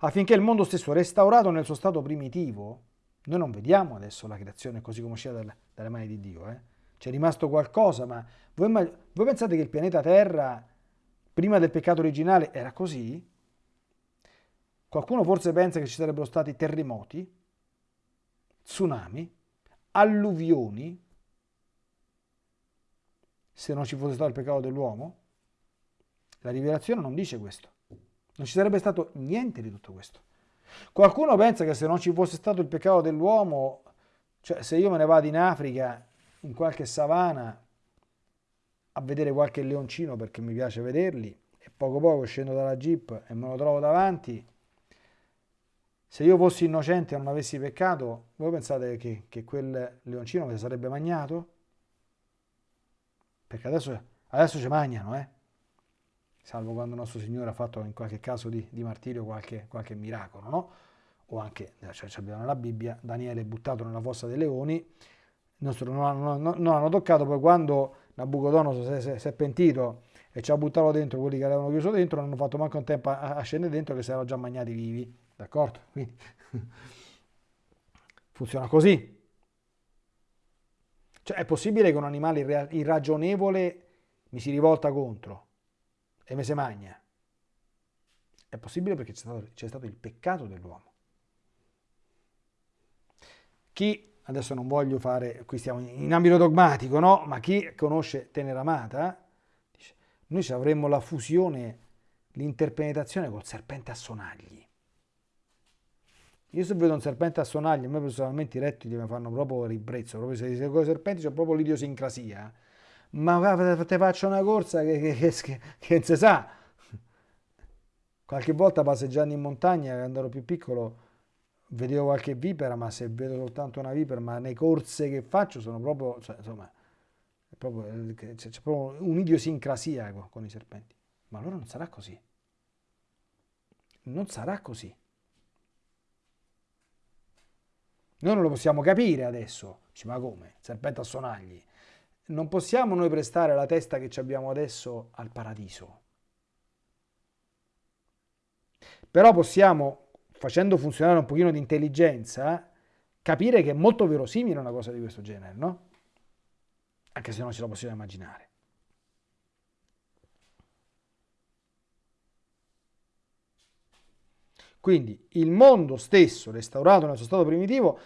Affinché il mondo stesso restaurato nel suo stato primitivo, noi non vediamo adesso la creazione così come uscita dalle, dalle mani di Dio, eh? c'è rimasto qualcosa, ma voi, voi pensate che il pianeta Terra prima del peccato originale era così? Qualcuno forse pensa che ci sarebbero stati terremoti, tsunami, alluvioni, se non ci fosse stato il peccato dell'uomo? La rivelazione non dice questo. Non ci sarebbe stato niente di tutto questo. Qualcuno pensa che se non ci fosse stato il peccato dell'uomo, cioè se io me ne vado in Africa, in qualche savana, a vedere qualche leoncino perché mi piace vederli e poco poco scendo dalla jeep e me lo trovo davanti. Se io fossi innocente e non avessi peccato, voi pensate che, che quel leoncino mi sarebbe magnato? Perché adesso, adesso ci mangiano, eh? Salvo quando il nostro Signore ha fatto in qualche caso di, di martirio qualche, qualche miracolo, no? o anche, cioè abbiamo nella Bibbia, Daniele buttato nella fossa dei leoni, non hanno, non, non hanno toccato, poi quando Nabucodonosor si, è pentito e ci ha buttato dentro quelli che l'avevano chiuso dentro, non hanno fatto manco un tempo a, a scendere dentro che si erano già mangiati vivi, d'accordo? Quindi funziona così. Cioè è possibile che un animale irragionevole mi si rivolta contro e mi si magna? È possibile perché c'è stato, stato il peccato dell'uomo. Chi, adesso non voglio fare, qui stiamo in ambito dogmatico, no? Ma chi conosce Teneramata, dice, noi avremmo la fusione, l'interpenetrazione col serpente a sonagli. Io se vedo un serpente a sonagli, a me personalmente i rettili mi fanno proprio ribrezzo, proprio se con i serpenti c'è proprio l'idiosincrasia. Ma te faccio una corsa che, che, che, che non si sa. Qualche volta passeggiando in montagna, quando ero più piccolo, vedevo qualche vipera, ma se vedo soltanto una vipera, ma le corse che faccio sono proprio, cioè, insomma, proprio, c'è, proprio un'idiosincrasia con i serpenti. Ma allora non sarà così. Non sarà così. Noi non lo possiamo capire adesso. Dici, ma come? Serpente a sonagli. Non possiamo noi prestare la testa che abbiamo adesso al paradiso. Però possiamo facendo funzionare un pochino di intelligenza, capire che è molto verosimile una cosa di questo genere, no? Anche se non ce la possiamo immaginare. Quindi il mondo stesso restaurato nel suo stato primitivo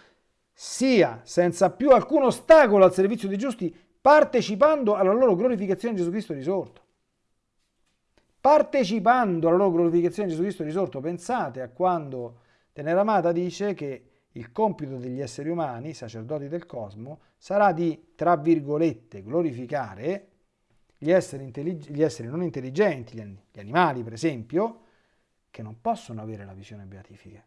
sia senza più alcun ostacolo al servizio dei giusti, partecipando alla loro glorificazione in Gesù Cristo risorto partecipando alla loro glorificazione di Gesù Cristo risorto. Pensate a quando Teneramata dice che il compito degli esseri umani, sacerdoti del cosmo, sarà di, tra virgolette, glorificare gli esseri, gli esseri non intelligenti, gli animali per esempio, che non possono avere la visione beatifica.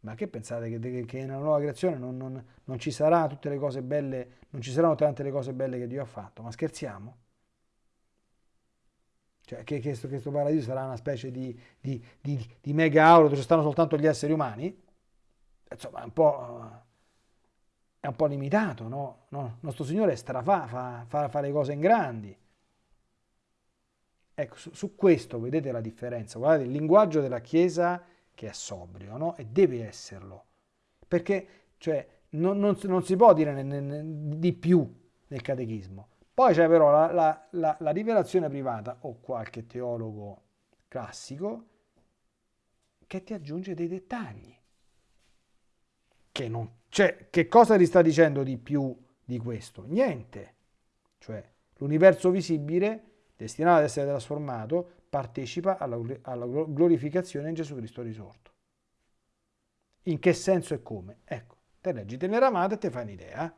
Ma che pensate che, che nella nuova creazione non, non, non, ci sarà tutte le cose belle, non ci saranno tante le cose belle che Dio ha fatto? Ma scherziamo? Cioè che questo, paradiso sarà una specie di, di, di, di mega auro dove ci stanno soltanto gli esseri umani? Insomma, è un po', è un po limitato, no? no? Nostro Signore strafà, fa, fa, fa le cose in grandi. Ecco, su, su, questo vedete la differenza. Guardate, il linguaggio della Chiesa che è sobrio, no? E deve esserlo. Perché, cioè, non, non, non si può dire ne, ne, di più nel catechismo. Poi c'è però la, la, la, la rivelazione privata o qualche teologo classico che ti aggiunge dei dettagli. Che, non, cioè, che cosa ti sta dicendo di più di questo? Niente. Cioè, l'universo visibile, destinato ad essere trasformato, partecipa alla, alla glorificazione in Gesù Cristo risorto. In che senso e come? Ecco, te leggi Teneramata e te fai un'idea.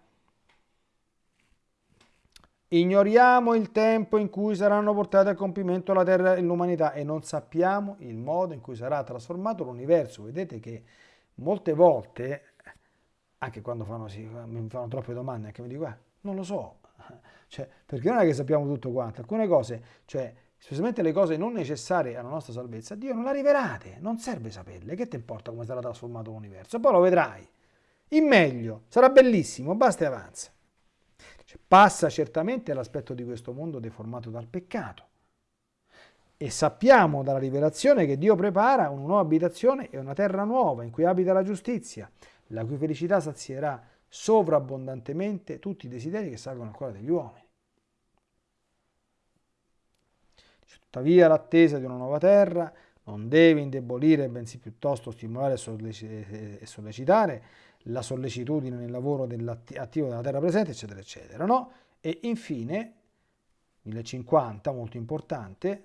Ignoriamo il tempo in cui saranno portate a compimento la terra e l'umanità e non sappiamo il modo in cui sarà trasformato l'universo. Vedete che molte volte, anche quando fanno, mi fanno troppe domande, anche mi dico, eh, non lo so, cioè, perché non è che sappiamo tutto quanto, alcune cose, cioè, specialmente le cose non necessarie alla nostra salvezza, Dio non la rivelate, non serve saperle, che ti importa come sarà trasformato l'universo? Poi lo vedrai, in meglio, sarà bellissimo, basta e avanza. Cioè, passa certamente l'aspetto di questo mondo deformato dal peccato. E sappiamo dalla rivelazione che Dio prepara una nuova abitazione e una terra nuova in cui abita la giustizia, la cui felicità sazierà sovrabbondantemente tutti i desideri che salgono al cuore degli uomini. Tuttavia l'attesa di una nuova terra non deve indebolire, bensì piuttosto stimolare e sollecitare la sollecitudine nel lavoro attivo della terra presente, eccetera, eccetera. No? E infine, 1050, molto importante,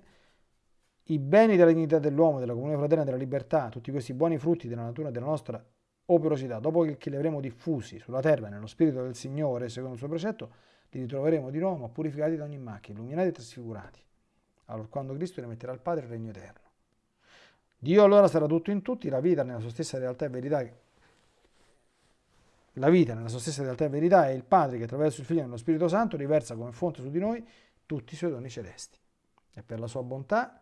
i beni della dignità dell'uomo, della comunione fraterna, della libertà, tutti questi buoni frutti della natura della nostra operosità, dopo che li avremo diffusi sulla terra nello spirito del Signore, secondo il suo precetto, li ritroveremo di nuovo, purificati da ogni macchina, illuminati e trasfigurati. Allora, quando Cristo rimetterà al Padre il regno eterno. Dio allora sarà tutto in tutti, la vita nella sua stessa realtà e verità. La vita nella sua stessa realtà e verità è il Padre che attraverso il Figlio e nello Spirito Santo riversa come fonte su di noi tutti i suoi doni celesti. E per la sua bontà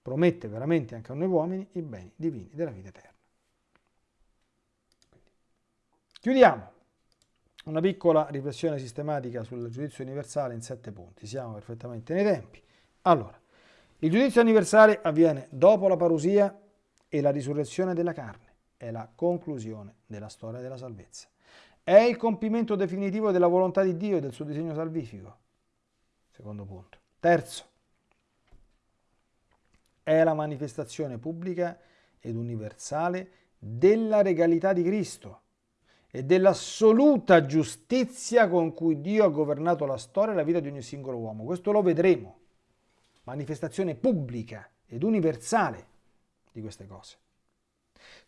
promette veramente anche a noi uomini i beni divini della vita eterna. Chiudiamo una piccola riflessione sistematica sul giudizio universale in sette punti. Siamo perfettamente nei tempi. Allora, il giudizio universale avviene dopo la parusia e la risurrezione della carne. È la conclusione della storia della salvezza. È il compimento definitivo della volontà di Dio e del suo disegno salvifico. Secondo punto. Terzo, è la manifestazione pubblica ed universale della regalità di Cristo e dell'assoluta giustizia con cui Dio ha governato la storia e la vita di ogni singolo uomo. Questo lo vedremo. Manifestazione pubblica ed universale di queste cose.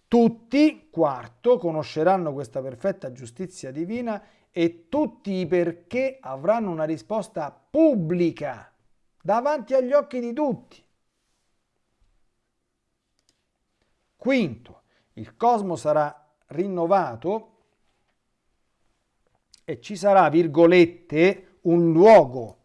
Tutti, quarto, conosceranno questa perfetta giustizia divina e tutti i perché avranno una risposta pubblica davanti agli occhi di tutti. Quinto, il cosmo sarà rinnovato e ci sarà, virgolette, un luogo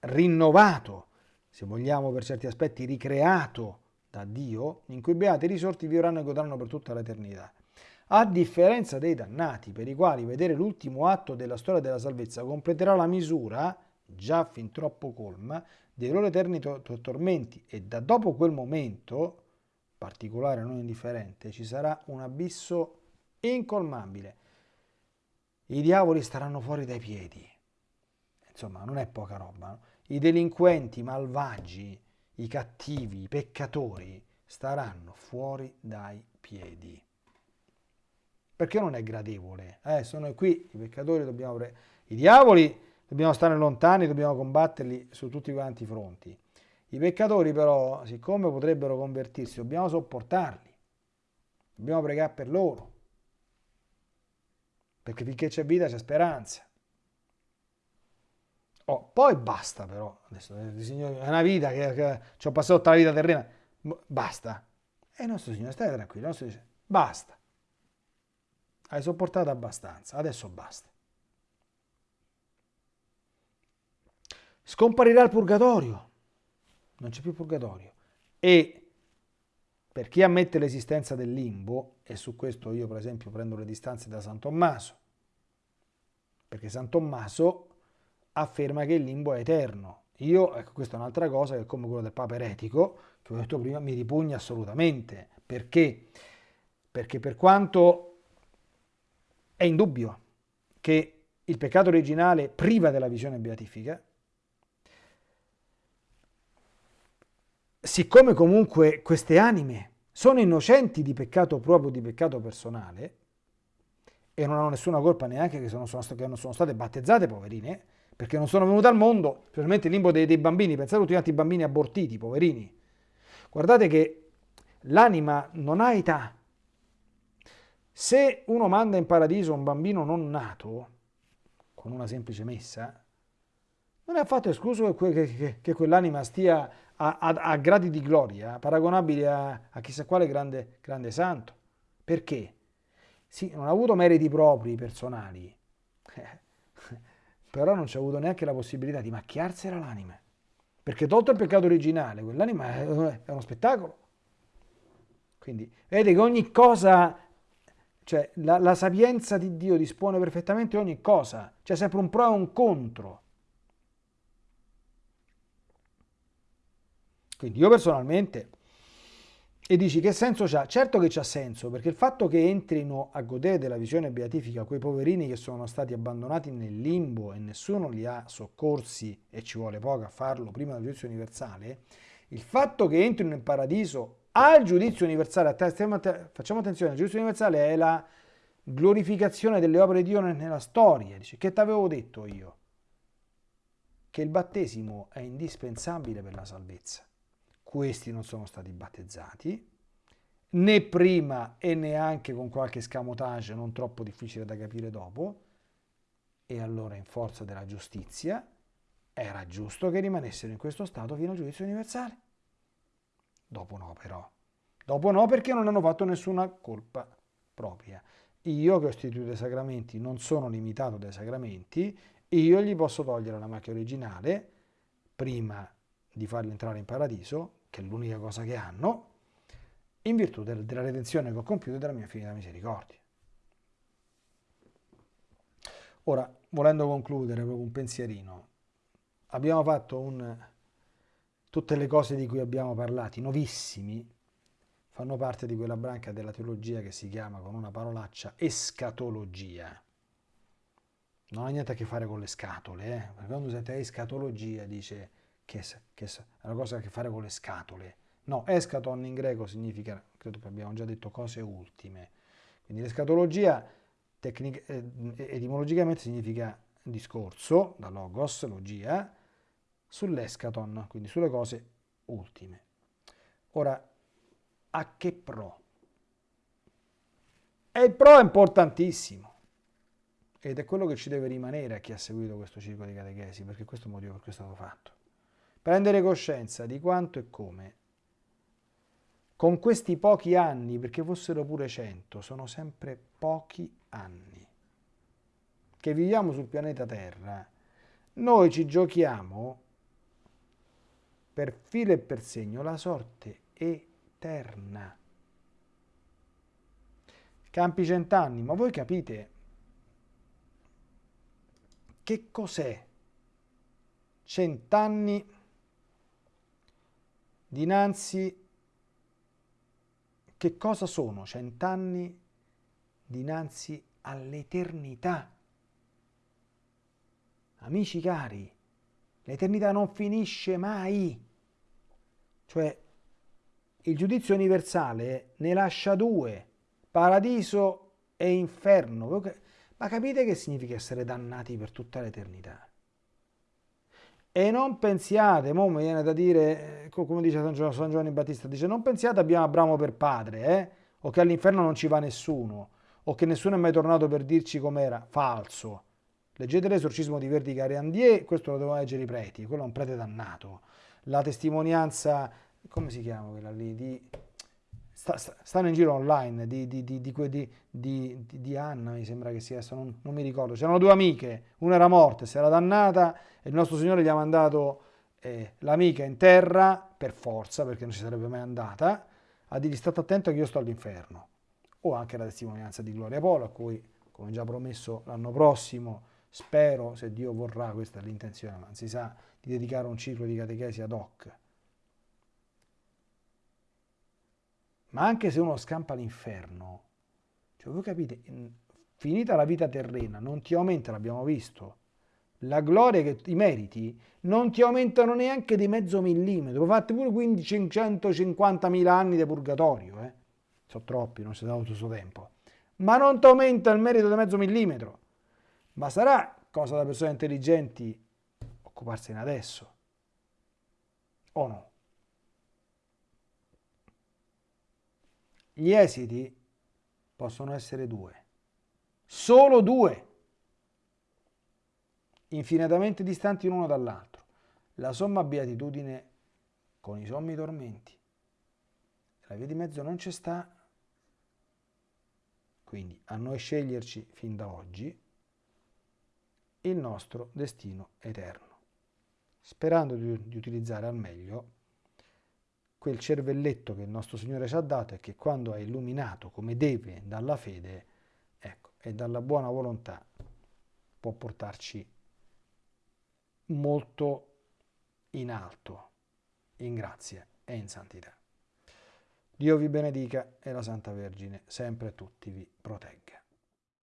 rinnovato, se vogliamo per certi aspetti ricreato da Dio, in cui beati risorti vivranno e godranno per tutta l'eternità. A differenza dei dannati, per i quali vedere l'ultimo atto della storia della salvezza completerà la misura, già fin troppo colma, dei loro eterni to tormenti e da dopo quel momento, particolare non indifferente, ci sarà un abisso incolmabile. I diavoli staranno fuori dai piedi. Insomma, non è poca roba. No? I delinquenti, i malvagi, i cattivi, i peccatori staranno fuori dai piedi. Perché non è gradevole? Eh, sono qui, i peccatori dobbiamo... I diavoli dobbiamo stare lontani, dobbiamo combatterli su tutti quanti i fronti. I peccatori però, siccome potrebbero convertirsi, dobbiamo sopportarli, dobbiamo pregare per loro, perché finché c'è vita c'è speranza. Oh, poi basta però, adesso eh, è una vita che, che ci ho passato tutta la vita terrena, basta. E il nostro Signore, stai tranquillo, il nostro dice, basta. Hai sopportato abbastanza, adesso basta. Scomparirà il purgatorio, non c'è più purgatorio. E per chi ammette l'esistenza del limbo, e su questo io per esempio prendo le distanze da San Tommaso, perché San Tommaso afferma che il limbo è eterno. Io, ecco, questa è un'altra cosa che come quello del Papa eretico, che ho detto prima, mi ripugna assolutamente. Perché? Perché per quanto è indubbio che il peccato originale priva della visione beatifica, siccome comunque queste anime sono innocenti di peccato proprio, di peccato personale, e non hanno nessuna colpa neanche che, sono, che non sono state battezzate, poverine, perché non sono venute al mondo, specialmente il limbo dei, dei bambini, pensate a tutti quanti i bambini abortiti, poverini. Guardate che l'anima non ha età. Se uno manda in paradiso un bambino non nato, con una semplice messa, non è affatto escluso che, che, che quell'anima stia a, a, a, gradi di gloria paragonabili a, a chissà quale grande, grande santo. Perché? Sì, non ha avuto meriti propri, personali, però non ha avuto neanche la possibilità di macchiarsela l'anima. Perché tolto il peccato originale, quell'anima è, uno spettacolo. Quindi vedete che ogni cosa, cioè la, la, sapienza di Dio dispone perfettamente ogni cosa, c'è sempre un pro e un contro. Quindi io personalmente e dici che senso c'ha? Certo che c'ha senso, perché il fatto che entrino a godere della visione beatifica quei poverini che sono stati abbandonati nel limbo e nessuno li ha soccorsi, e ci vuole poco a farlo prima del giudizio universale, il fatto che entrino in paradiso al giudizio universale, facciamo attenzione, il giudizio universale è la glorificazione delle opere di Dio nella storia. Dice, che ti avevo detto io? Che il battesimo è indispensabile per la salvezza questi non sono stati battezzati, né prima e neanche con qualche scamotage non troppo difficile da capire dopo, E allora in forza della giustizia era giusto che rimanessero in questo stato fino al giudizio universale. Dopo no però. Dopo no perché non hanno fatto nessuna colpa propria. Io che ho istituito i sacramenti non sono limitato dai sacramenti, io gli posso togliere la macchia originale prima di farli entrare in paradiso, che è l'unica cosa che hanno, in virtù del, della redenzione che ho compiuto e della mia infinita misericordia. Ora, volendo concludere proprio un pensierino, abbiamo fatto un, tutte le cose di cui abbiamo parlato, nuovissimi, fanno parte di quella branca della teologia che si chiama con una parolaccia escatologia. Non ha niente a che fare con le scatole, eh? quando sente escatologia dice che, che è una cosa a che fare con le scatole. No, escaton in greco significa, credo che abbiamo già detto, cose ultime. Quindi l'escatologia eh, etimologicamente significa discorso, da logos, logia, sull'escaton, quindi sulle cose ultime. Ora, a che pro? E il pro è importantissimo ed è quello che ci deve rimanere a chi ha seguito questo ciclo di catechesi, perché questo è il motivo per cui è stato fatto. Prendere coscienza di quanto e come con questi pochi anni, perché fossero pure cento, sono sempre pochi anni, che viviamo sul pianeta Terra, noi ci giochiamo per filo e per segno la sorte eterna. Campi cent'anni, ma voi capite che cos'è cent'anni dinanzi che cosa sono cent'anni dinanzi all'eternità? Amici cari, l'eternità non finisce mai. Cioè, il giudizio universale ne lascia due, paradiso e inferno. Ma capite che significa essere dannati per tutta l'eternità? E non pensiate, mo mi viene da dire, come dice San Giovanni, San Giovanni Battista, dice non pensiate abbiamo Abramo per padre, eh? o che all'inferno non ci va nessuno, o che nessuno è mai tornato per dirci com'era. Falso. Leggete l'esorcismo di Verdi Cariandier, questo lo devono leggere i preti, quello è un prete dannato. La testimonianza, come si chiama quella lì, di sta, sta, stanno in giro online di, di, di, di, Anna, mi sembra che sia, non, non mi ricordo. C'erano due amiche, una era morta, si era dannata e il nostro Signore gli ha mandato eh, l'amica in terra per forza, perché non ci sarebbe mai andata, a dirgli state attento che io sto all'inferno. O anche la testimonianza di Gloria Polo, a cui, come già promesso l'anno prossimo, spero, se Dio vorrà, questa è l'intenzione, ma si sa, di dedicare un ciclo di catechesi ad hoc Ma anche se uno scampa l'inferno, cioè voi capite, finita la vita terrena, non ti aumenta, l'abbiamo visto, la gloria, che, i meriti, non ti aumentano neanche di mezzo millimetro. Fate pure 550.000 anni di purgatorio, eh? sono troppi, non si dà tutto questo tempo. Ma non ti aumenta il merito di mezzo millimetro. Ma sarà cosa da persone intelligenti occuparsene adesso? O no? Gli esiti possono essere due, solo due, infinitamente distanti l'uno dall'altro. La somma beatitudine con i sommi tormenti. La via di mezzo non c'è sta, quindi a noi sceglierci fin da oggi il nostro destino eterno, sperando di, di utilizzare al meglio quel cervelletto che il nostro Signore ci ha dato e che quando è illuminato come deve dalla fede ecco, e dalla buona volontà può portarci molto in alto, in grazia e in santità. Dio vi benedica e la Santa Vergine sempre tutti vi protegga.